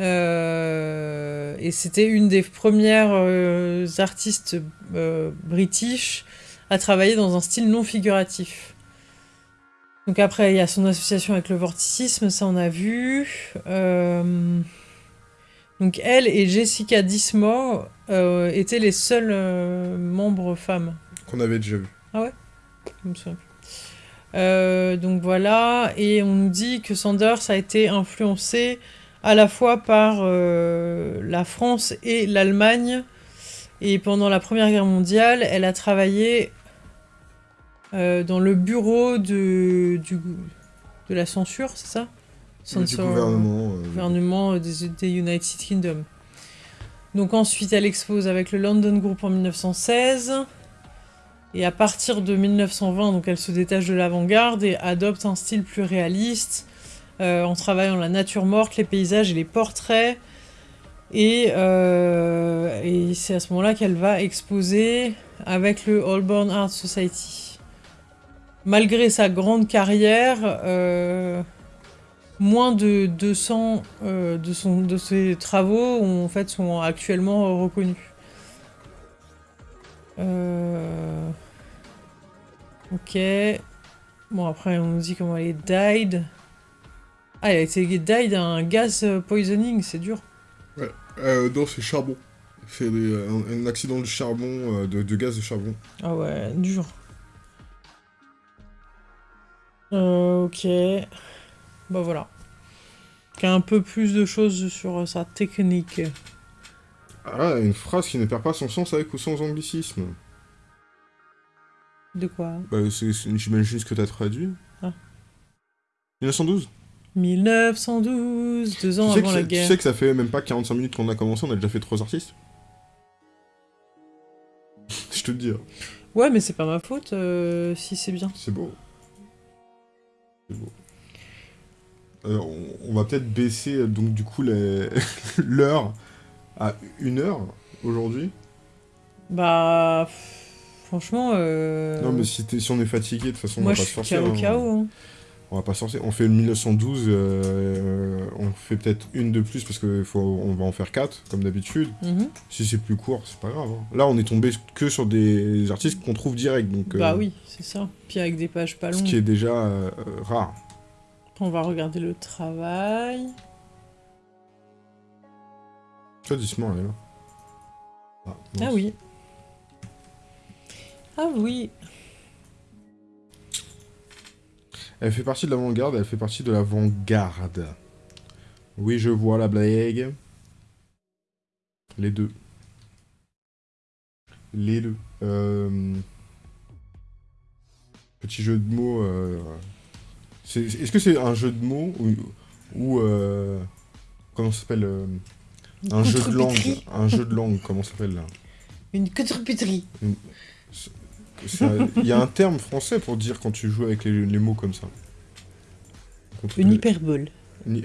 Euh, et c'était une des premières euh, artistes euh, british à travailler dans un style non figuratif. Donc après, il y a son association avec le vorticisme, ça on a vu. Euh, donc elle et Jessica Dismore euh, étaient les seuls euh, membres femmes. Qu'on avait déjà vu. Je me souviens plus. Euh, donc voilà, et on nous dit que Sanders a été influencé à la fois par la France et l'Allemagne. Et pendant la Première Guerre mondiale, elle a travaillé euh, dans le bureau de, du, de la censure, c'est ça? Du Censor- gouvernement. euh, gouvernement des, des United Kingdom. Donc ensuite, elle expose avec le London Group en 1916. Et à partir de 1920, donc elle se détache de l'avant-garde et adopte un style plus réaliste euh, en travaillant la nature morte, les paysages et les portraits. Et, euh, et c'est à ce moment-là qu'elle va exposer avec le Holborn Art Society. Malgré sa grande carrière, euh, moins de 200 euh, de, son, de ses travaux en fait, sont actuellement reconnus. Euh, Ok. Bon, après, on nous dit comment elle est died. Ah, elle a été died à un gaz poisoning, c'est dur. Euh, non, c'est charbon. C'est un, un accident de charbon, de, de gaz de charbon. Ah ouais, dur. Euh, ok. Bah voilà. Qui a un peu plus de choses sur euh, sa technique. Ah, une phrase qui ne perd pas son sens avec ou sans anglicisme. De quoi? Bah, j'imagine ce que t'as traduit. Ah. 1912 1912, deux ans tu sais, avant la ça- tu guerre. sais que ça fait même pas 45 minutes qu'on a commencé, on a déjà fait trois artistes Je te le dis, hein. Ouais, mais c'est pas ma faute euh, si c'est bien. c'est beau. Euh, on, on va peut-être baisser euh, donc du coup l'heure à une heure aujourd'hui. Bah. Franchement. euh, Non mais si, si on est fatigué, de toute façon Moi, on je va pas suis se forcer. KO hein. Hein. On va pas se forcer. On fait le 1912, euh, on fait peut-être une de plus parce qu'on on va en faire quatre comme d'habitude. Mhm. Si c'est plus court, c'est pas grave. hein. Là, on est tombé que sur des artistes qu'on trouve direct, donc euh, Bah oui, c'est ça. Puis avec des pages pas ce longues. qui est déjà euh, euh, rare. On va regarder le travail. Dis-moi, elle est là. Ah, Ah oui. Ah oui. Elle fait partie de l'avant-garde, elle fait partie de l'avant-garde. Oui, je vois la blague. Les deux. Les deux. Euh... Petit jeu de mots. euh, Est-ce que c'est un jeu de mots ou. ou euh, comment ça s'appelle Un jeu de langue. Un jeu de langue, comment ça s'appelle là? Une contrepétrie. C'est un- Il y a un terme français pour dire quand tu joues avec les, les mots comme ça. Contre- Une hyperbole. Euh.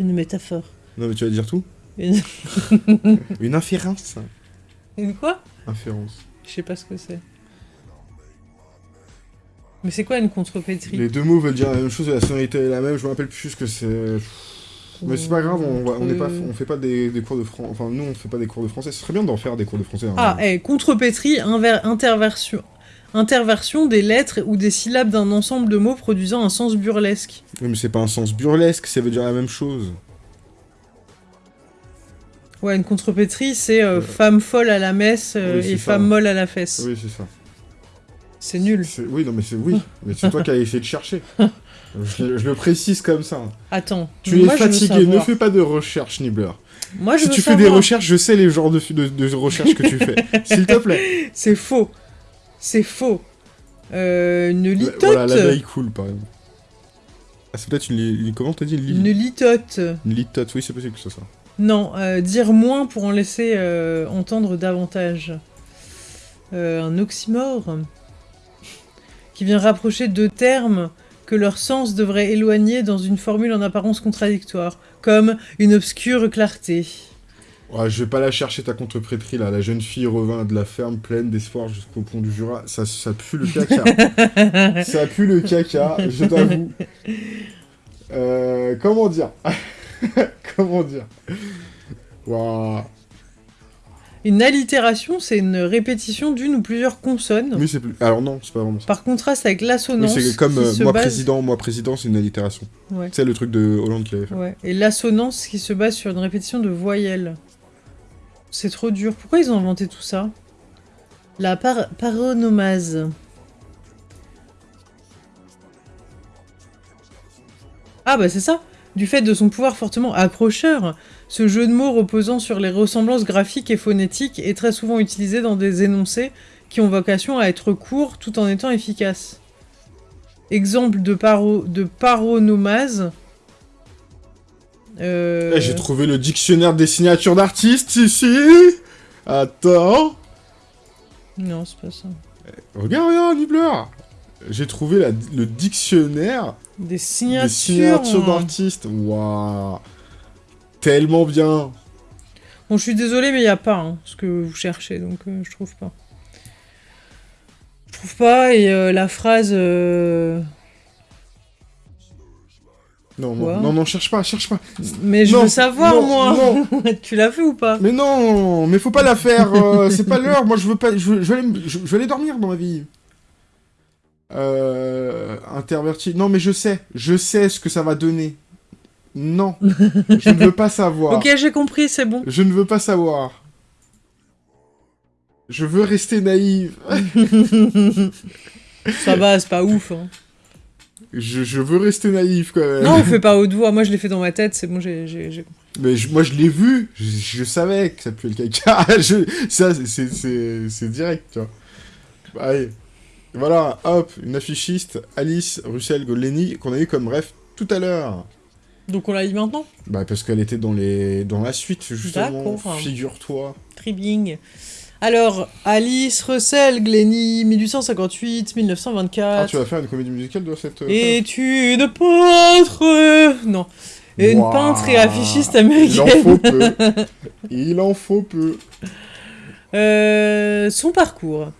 Une métaphore. Non, mais tu vas dire tout Une... Une inférence. Une quoi? Inférence. Je sais pas ce que c'est. Mais c'est quoi une contrepétrie? Les deux mots veulent dire la même chose et la sonorité est la même. Je me rappelle plus ce que c'est. Mais c'est pas grave, on, on, est pas, on fait pas des, des cours de français. Enfin, nous, on fait pas des cours de français. Ce serait bien d'en faire des cours de français. hein. Ah, eh, contrepétrie, interversion. Interversion des lettres ou des syllabes d'un ensemble de mots produisant un sens burlesque. Oui, mais c'est pas un sens burlesque, ça veut dire la même chose. Ouais, une contrepétrie, c'est euh, Euh. femme folle à la messe euh, Oui, et ça. femme molle à la fesse. Oui, c'est ça. C'est nul. Oui, non, mais c'est oui. Mais c'est toi qui as essayé de chercher. Je, le- je le précise comme ça. Attends. Tu es fatigué, ne fais pas de recherche, Nibbler. Moi, je Si veux tu fais des recherches, je sais les genres de, de, de recherches que tu fais. S'il te plaît. C'est faux. C'est faux. Euh, une litote. Voilà, l'abeille cool, par exemple. Ah, c'est peut-être une, une- Comment t'as dit une, Une litote? une litote, oui, c'est possible que ce soit ça. Non, euh, dire moins pour en laisser euh, entendre davantage. Euh, un oxymore qui vient rapprocher deux termes que leur sens devrait éloigner dans une formule en apparence contradictoire, comme une obscure clarté. Ouais, je vais pas la chercher ta contreprétrie là. La jeune fille revint de la ferme pleine d'espoir jusqu'au pont du Jura. Ça, ça pue le caca. ça pue le caca, je t'avoue. Euh, comment dire? Comment dire? Waouh. Une allitération, c'est une répétition d'une ou plusieurs consonnes, Oui, c'est plus. Alors non, c'est pas vraiment ça. par contraste avec Oui, l'assonance. c'est comme euh, moi base- président, moi président, c'est une allitération. Ouais. C'est le truc de Hollande qui avait fait. Ouais. Et l'assonance qui se base sur une répétition de voyelles. C'est trop dur. Pourquoi ils ont inventé tout ça? La par paronomase. Ah bah c'est ça Du fait de son pouvoir fortement accrocheur, ce jeu de mots reposant sur les ressemblances graphiques et phonétiques est très souvent utilisé dans des énoncés qui ont vocation à être courts tout en étant efficaces. Exemple de, paro de paronomase. Euh, Eh, J'ai trouvé le dictionnaire des signatures d'artistes ici. Attends. Non, c'est pas ça. Regarde, regarde, Nibbler. J'ai trouvé la- le dictionnaire Des signatures. des signatures d'artistes. Waouh. Tellement bien. Bon, je suis désolée, mais il n'y a pas hein, ce que vous cherchez, donc euh, je trouve pas. Je trouve pas, et euh, la phrase. euh, Non, non, non, non, cherche pas, cherche pas. Mais je Non, veux savoir, non, moi non. Tu l'as fait ou pas? Mais non, mais faut pas la faire. euh, c'est pas l'heure. Moi, je veux pas. Je veux, je veux aller, me- je, je veux aller dormir dans ma vie. Euh, interverti. Non, mais je sais. Je sais ce que ça va donner. Non, je ne veux pas savoir. Ok, j'ai compris, c'est bon. Je ne veux pas savoir. Je veux rester naïve. Ça va, c'est pas ouf. hein. Je, je veux rester naïf quand même. Non, on fait pas haute voix. Moi, je l'ai fait dans ma tête, c'est bon, j'ai. Mais je- moi je l'ai vu, je, je savais que ça puait le caca. Ça c'est- direct, tu vois. Allez. Voilà, hop, une affichiste, Alice Russell Goleni, qu'on a eu comme ref tout à l'heure. Donc on l'a dit maintenant Bah parce qu'elle était dans les dans la suite justement. Figure-toi. Tribing. Alors, Alice Russell Glennie, 1858-1924. Ah, tu vas faire une comédie musicale de cette. euh, est une peintre. Non. Et une peintre et affichiste Il en américaine. faut peu. Il en faut peu. Euh, son parcours.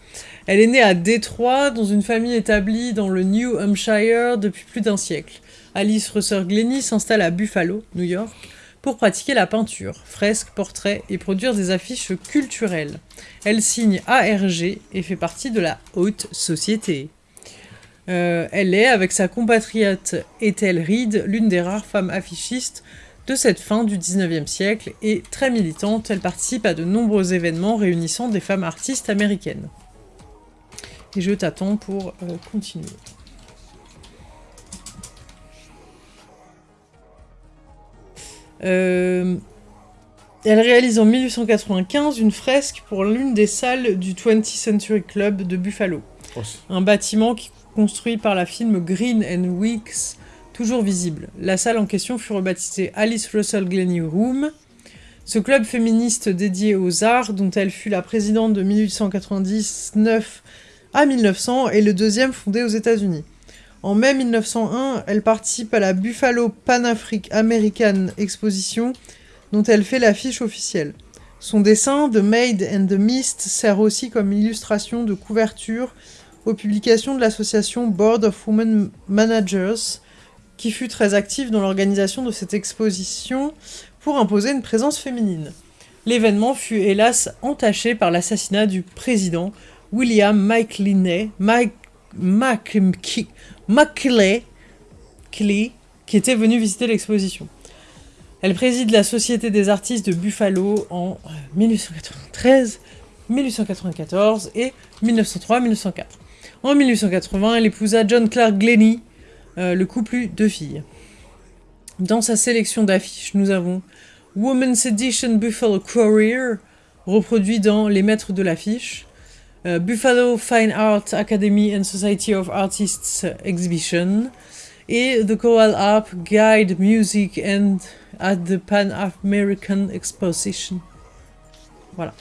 Elle est née à Détroit, dans une famille établie dans le New Hampshire depuis plus d'un siècle. Alice Russell Glennie s'installe à Buffalo, New York, pour pratiquer la peinture, fresques, portraits et produire des affiches culturelles. Elle signe ARG et fait partie de la haute société. Euh, elle est, avec sa compatriote Ethel Reed, l'une des rares femmes affichistes de cette fin du 19e siècle et très militante, elle participe à de nombreux événements réunissant des femmes artistes américaines. Et je t'attends pour euh, continuer. Euh, elle réalise en 1895 une fresque pour l'une des salles du 20th Century Club de Buffalo Oh, un bâtiment qui construit par la film Green and Weeks, toujours visible. La salle en question fut rebaptisée Alice Russell Glennie Room. Ce club féministe dédié aux arts, dont elle fut la présidente de 1899 à 1900, est le deuxième fondé aux États-Unis. En mai 1901, elle participe à la Buffalo Pan American Exposition, dont elle fait l'affiche officielle. Son dessin, The Maid and the Mist, sert aussi comme illustration de couverture aux publications de l'association Board of Women Managers, qui fut très active dans l'organisation de cette exposition pour imposer une présence féminine. L'événement fut hélas entaché par l'assassinat du président William McLean, Mike, McLean, qui était venu visiter l'exposition. Elle préside la Société des artistes de Buffalo en 1893, 1894 et 1903-1904. En 1880, elle épousa John Clark Glennie, euh, le couple eut deux filles. Dans sa sélection d'affiches, nous avons Women's Edition Buffalo Courier, reproduit dans Les Maîtres de l'affiche, euh, Buffalo Fine Art Academy and Society of Artists Exhibition, et The Choral Harp Guide Music and at the Pan American Exposition. Voilà.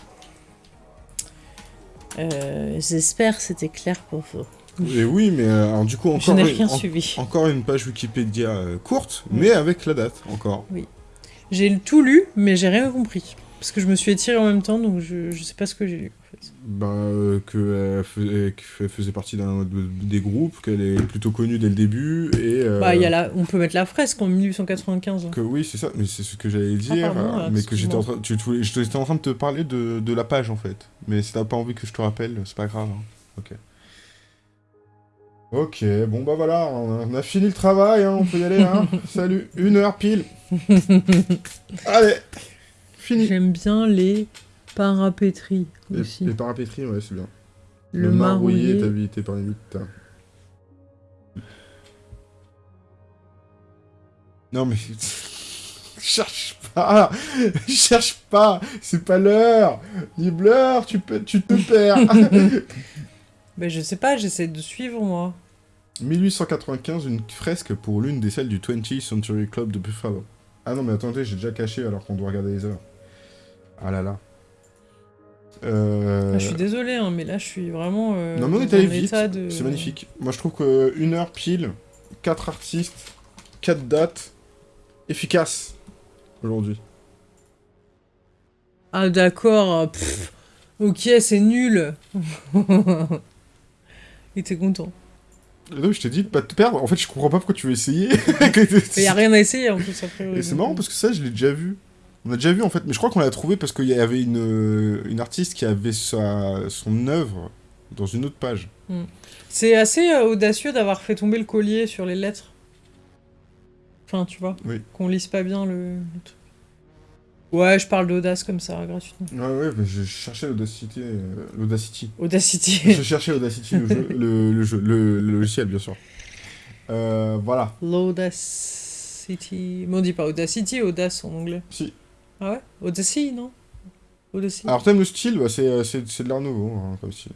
Euh, J'espère que c'était clair pour vous. Et oui, mais euh, alors, du coup, encore, Je n'ai une, rien en- suivi. encore une page Wikipédia euh, courte, Mm. mais avec la date, encore. J'ai tout lu, mais j'ai rien compris. Parce que je me suis étirée en même temps, donc je, je sais pas ce que j'ai lu. En fait. Euh, qu'elle faisait, qu'elle faisait partie d'un de- des groupes, qu'elle est plutôt connue dès le début, et... euh, Bah, y a la... on peut mettre la fresque en 1895. Que oui, c'est ça, mais c'est ce que j'allais dire, pardon, euh, mais que j'étais en train, tu, tu j'étais en train de te parler de, de la page en fait. Mais si t'as pas envie que je te rappelle, c'est pas grave. hein. Ok. Ok, bon bah voilà, on a, on a fini le travail, hein, on peut y aller, hein. Salut, une heure pile. Allez, fini. J'aime bien les parapétries Les, aussi. les parapétries, ouais, c'est bien. Le, marrouillé. est habité par les mythes. Non mais... Cherche pas Cherche pas C'est pas l'heure Nibbler, tu, peux, tu te perds Ben, je sais pas, j'essaie de suivre moi. 1895, une fresque pour l'une des salles du 20th Century Club de Buffalo. Ah non mais attendez, j'ai déjà caché alors qu'on doit regarder les heures. Ah là là. Euh... Ah, je suis désolé, hein, mais là je suis vraiment. euh, Non mais on est allé vite, de- c'est magnifique. Moi je trouve que une heure pile, 4 artistes, 4 dates, efficace aujourd'hui. Ah d'accord, ok, c'est nul. Et t'es content. Non, je t'ai dit de pas te perdre, en fait je comprends pas pourquoi tu veux essayer. Il y a rien à essayer en plus après. Et c'est marrant parce que ça je l'ai déjà vu. On a déjà vu en fait, mais je crois qu'on l'a trouvé parce qu'il y avait une, une artiste qui avait sa, son œuvre dans une autre page. C'est assez euh, audacieux d'avoir fait tomber le collier sur les lettres. Enfin, tu vois, Oui. qu'on lise pas bien le, le truc. Ouais, je parle d'audace comme ça, gratuitement. Ouais, ouais, mais je cherchais l'Audacity. euh, L'Audacity. Audacity. je cherchais Audacity, le, jeu, le, le jeu, le, le logiciel bien sûr. Euh, voilà. L'Audacity. Mais on dit pas Audacity, Audace en anglais. Si. Ah ouais? Audacy, non? Audacy. Alors t'aimes le style, bah, c'est, euh, c'est, de l'art nouveau hein, comme style.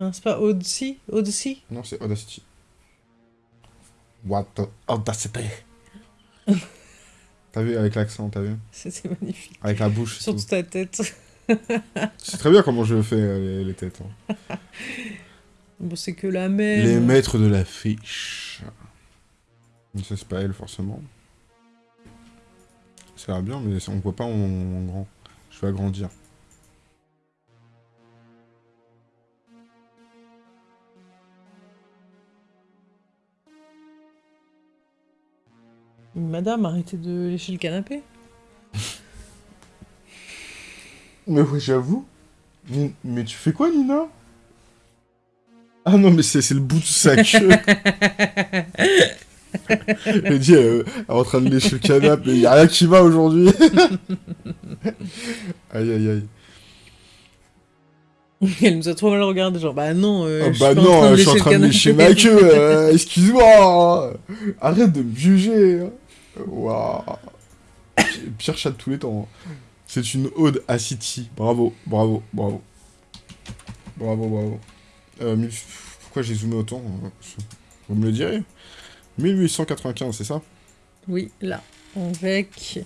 Hein, c'est pas Odyssey? Odyssey? Non, c'est Audacity. What the Audacity? T'as vu avec l'accent, t'as vu? C'était magnifique. Avec la bouche. et Sur tout. toute ta tête. C'est très bien comment je fais euh, les, les têtes. hein. Bon, c'est que la même. Les maîtres de l'affiche. Ça, c'est pas elle, forcément. Ça a l'air bien, mais on voit pas en, en grand. Je vais agrandir. Madame, arrêtez de lécher le canapé. Mais oui, j'avoue. Ni- Mais tu fais quoi, Nina? Ah non, mais c'est le bout de sa queue. Elle dit, euh, elle est en train de lécher le canapé, il y a rien qui va aujourd'hui. aïe, aïe, aïe. Elle nous a trop mal regardé, genre bah non, euh, Ah je bah suis pas en non, train de je suis en train de lécher ma queue, euh, excuse-moi hein. Arrête de me juger hein. Waouh Pire chat de tous les temps. hein. C'est une ode à City. Bravo, bravo, bravo. Bravo, bravo. Euh, pourquoi j'ai zoomé autant. Vous me le direz. 1895, c'est ça? Oui, là. Avec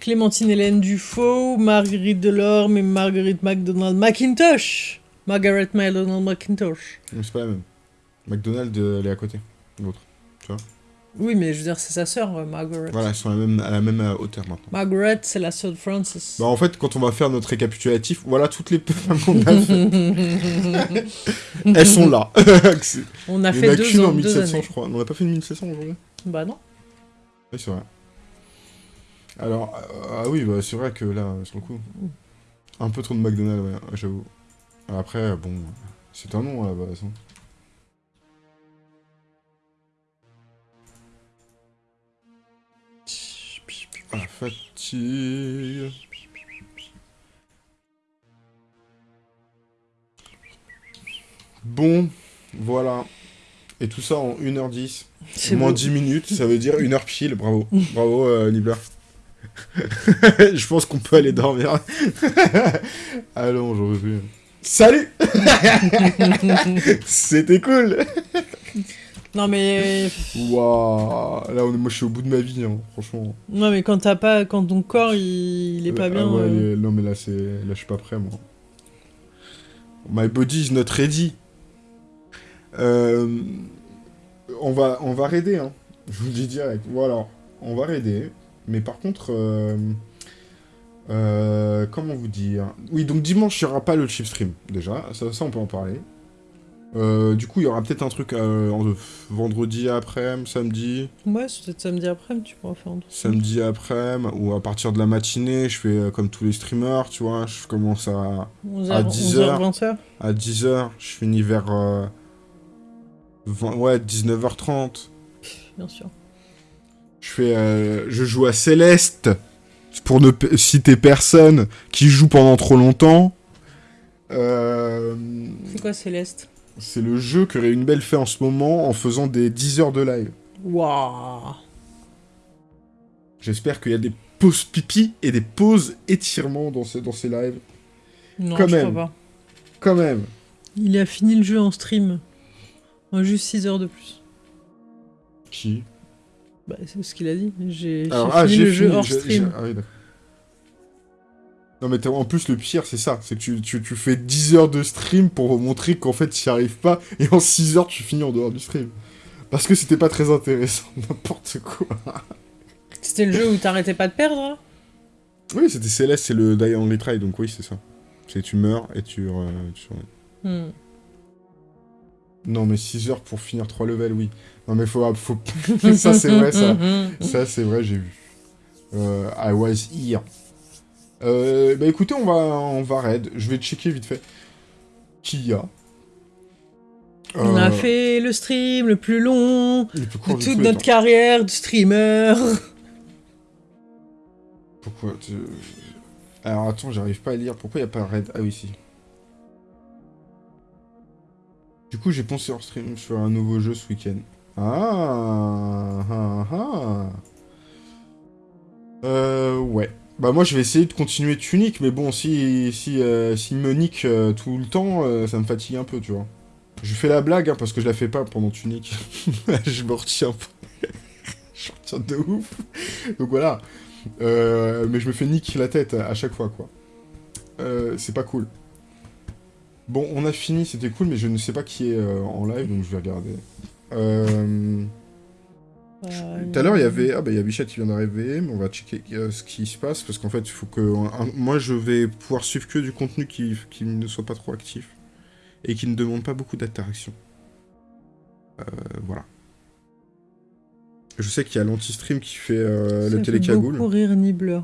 Clémentine Hélène Dufaux, Marguerite Delorme et Marguerite MacDonald McIntosh. Margaret MacDonald McIntosh. C'est pas la même. McDonald's, euh, elle est à côté. L'autre. Oui, mais je veux dire, c'est sa sœur, euh, Margaret. Voilà, elles sont à la même, à la même euh, hauteur maintenant. Margaret, c'est la sœur de Francis. Bah en fait, quand on va faire notre récapitulatif, voilà toutes les femmes qu'on a fait. Elles sont là. On a Il y en fait a deux qu'une en ans, deux 1700, années. je crois. On n'a pas fait une 1700 aujourd'hui Bah non. Oui, c'est vrai. Alors, euh, ah oui, bah, c'est vrai que là, sur le coup, un peu trop de McDonald's, ouais, j'avoue. Après, bon, c'est un nom à la base. hein. La fatigue. Bon, voilà. Et tout ça en 1h10. C'est Moins beau. 10 minutes, ça veut dire 1 heure pile, bravo. Bravo, euh. Je pense qu'on peut aller dormir. Allons, j'en veux plus. Salut C'était cool Non mais Waouh Là, on est- moi, je suis au bout de ma vie, hein, franchement. non mais quand t'as pas quand ton corps il, il est pas Ah bien. ouais, euh, Non, mais là, c'est... Là, je suis pas prêt, moi. My body is not ready. Euh, On va, on va raider, hein. Je vous le dis direct. Voilà, on va raider. Mais par contre... euh, euh, comment vous dire? Oui, donc dimanche, il n'y aura pas le chip stream, déjà. Ça, ça on peut en parler. Euh, du coup, il y aura peut-être un truc euh, en- vendredi après, samedi. Ouais, c'est peut-être samedi après, mais tu pourras faire un truc. Samedi après, ou à partir de la matinée, je fais euh, comme tous les streamers, tu vois, je commence à, 11h, à 10 heures. 20h. à 10h, je finis vers 20 ouais, 19h30. Bien sûr. Je fais je joue à Céleste pour ne citer personne qui joue pendant trop longtemps. C'est quoi Céleste? C'est le jeu que Réune Belle fait en ce moment en faisant des 10 heures de live. Waouh J'espère qu'il y a des pauses pipi et des pauses étirements dans, ce- dans ces lives. Non, Quand je même. crois pas. Quand même. Il a fini le jeu en stream. En juste 6 heures de plus. Qui? Bah, c'est ce qu'il a dit. J'ai ah, fini le jeu hors stream. ah oui, d'accord. Non, mais en plus, le pire, c'est ça. C'est que tu, tu, tu fais 10 heures de stream pour montrer qu'en fait, tu n'y arrives pas. Et en 6 heures, tu finis en dehors du stream. Parce que c'était pas très intéressant. N'importe quoi. C'était le jeu où t'arrêtais pas de perdre hein? Oui, c'était Céleste, c'est le Die Only Try. Donc, oui, c'est ça. C'est tu meurs et tu. euh, tu- Hmm. Non, mais 6 heures pour finir 3 levels, oui. Non, mais faut. faut... ça, c'est vrai, ça. Ça, c'est vrai, j'ai vu. Euh, I was here. Euh, bah écoutez, on va, on va raid. Je vais checker vite fait. Qui y a On Euh, a fait le stream le plus long le plus de court de toute notre temps. carrière de streamer. Pourquoi tu- Alors attends, j'arrive pas à lire. Pourquoi il a pas raid? Ah oui, si. Du coup, j'ai pensé hors stream sur un nouveau jeu ce week-end. Ah, ah, ah. Euh, ouais. Bah moi, je vais essayer de continuer Tunic, mais bon, si si euh, s'il me nique euh, tout le temps, euh, ça me fatigue un peu, tu vois. Je fais la blague, hein, parce que je la fais pas pendant Tunic. je me retiens pas. je retiens de ouf. Donc voilà. Euh, mais je me fais niquer la tête à, chaque fois, quoi. C'est pas cool. Bon, on a fini, c'était cool, mais je ne sais pas qui est en live, donc je vais regarder. Euh... Tout à l'heure, il y avait... Ah bah, il y a Bichette qui vient d'arriver, mais on va checker euh, ce qui se passe, parce qu'en fait, il faut que... un- moi, je vais pouvoir suivre que du contenu qui, qui ne soit pas trop actif, et qui ne demande pas beaucoup d'interaction. Euh, voilà. Je sais qu'il y a l'anti-stream qui fait euh, Ça le télécagoule. beaucoup rire Nibbler.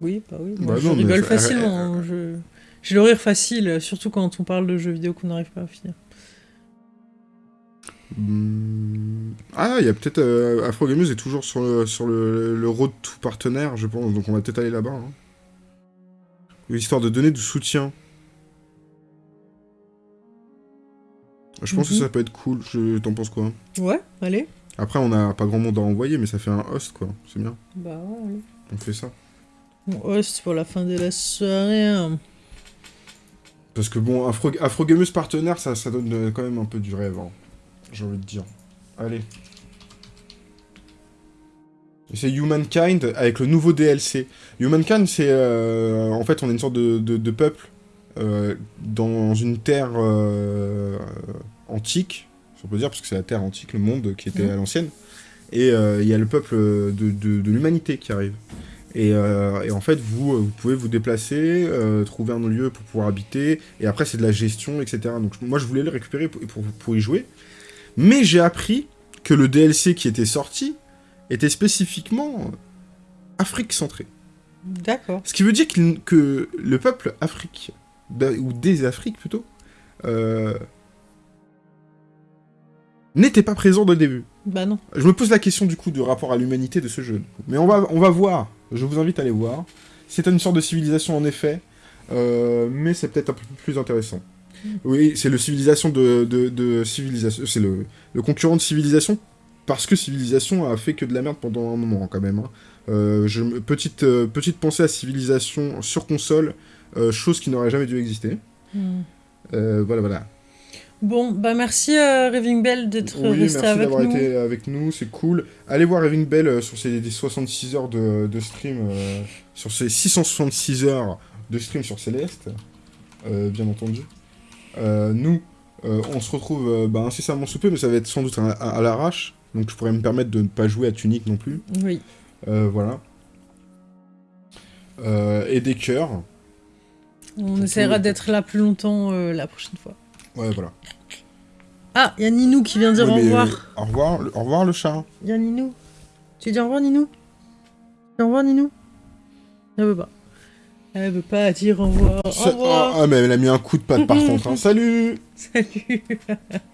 Oui, bah oui. Moi, Bah je non, rigole ça- facilement. hein, je- J'ai le rire facile, surtout quand on parle de jeux vidéo qu'on n'arrive pas à finir. Hmm. Ah, il y a peut-être... Euh, Afro Gameuse est toujours sur le, sur le, le road to partenaire, je pense, donc on va peut-être aller là-bas. hein. Histoire de donner du soutien. Je pense Mhm. que ça peut être cool, je... t'en penses quoi? Ouais, allez. Après, on a pas grand monde à envoyer, mais ça fait un host, quoi. C'est bien, Bah ouais, allez. on fait ça. Mon host pour la fin de la soirée. hein. Parce que bon, Afro, Afro Gameuse partenaire, ça, ça donne quand même un peu du rêve, hein. J'ai envie de dire. Allez. Et C'est Humankind avec le nouveau DLC. Humankind, c'est... euh, en fait, on est une sorte de, de- de peuple euh, dans une terre euh, antique, si on peut dire, parce que c'est la terre antique, le monde qui était Mhm. à l'ancienne. Et euh, il y a le peuple de, de- de l'humanité qui arrive. Et, euh, et en fait, vous, vous pouvez vous déplacer, euh, trouver un lieu pour pouvoir habiter, et après c'est de la gestion, etc. Donc moi je voulais le récupérer pour, pour, pour y jouer, mais j'ai appris que le DLC qui était sorti était spécifiquement euh, Afrique centré. D'accord. Ce qui veut dire que le peuple Afrique, ou des Afriques plutôt, euh, n'était pas présent dès le début. Bah non. Je me pose la question du coup du rapport à l'humanité de ce jeu. Mais on va, on va voir. Je vous invite à aller voir. C'est une sorte de civilisation en effet, euh, mais c'est peut-être un peu plus intéressant. Oui, c'est le civilisation de, de, de civilisation. C'est le, le concurrent de civilisation parce que civilisation a fait que de la merde pendant un moment quand même. hein. Euh, je, petite, euh, petite pensée à civilisation sur console, euh, chose qui n'aurait jamais dû exister. Hmm. Voilà, voilà. Bon, bah merci Raving Bell d'être Oui, resté merci avec d'avoir nous. été avec nous, c'est cool. Allez voir Raving Bell sur ses des 66 heures de, de stream, sur ses 666 heures de stream sur Céleste, bien entendu. Euh, nous, euh, on se retrouve euh, bah, incessamment sous peu, mais ça va être sans doute à, à- à l'arrache, donc je pourrais me permettre de ne pas jouer à Tunic non plus. Oui. Voilà. Et des cœurs. On essaiera d'être là plus longtemps la prochaine fois. Ouais, voilà. Ah, il y a Ninou qui vient dire Ouais, au revoir. euh, au revoir, le- au revoir le chat. Il y a Ninou. Tu dis au revoir Ninou? Au revoir Ninou? Elle veut pas. Elle veut pas dire au revoir. Au revoir. ah, ah, mais elle a mis un coup de patte par contre. hein. Salut Salut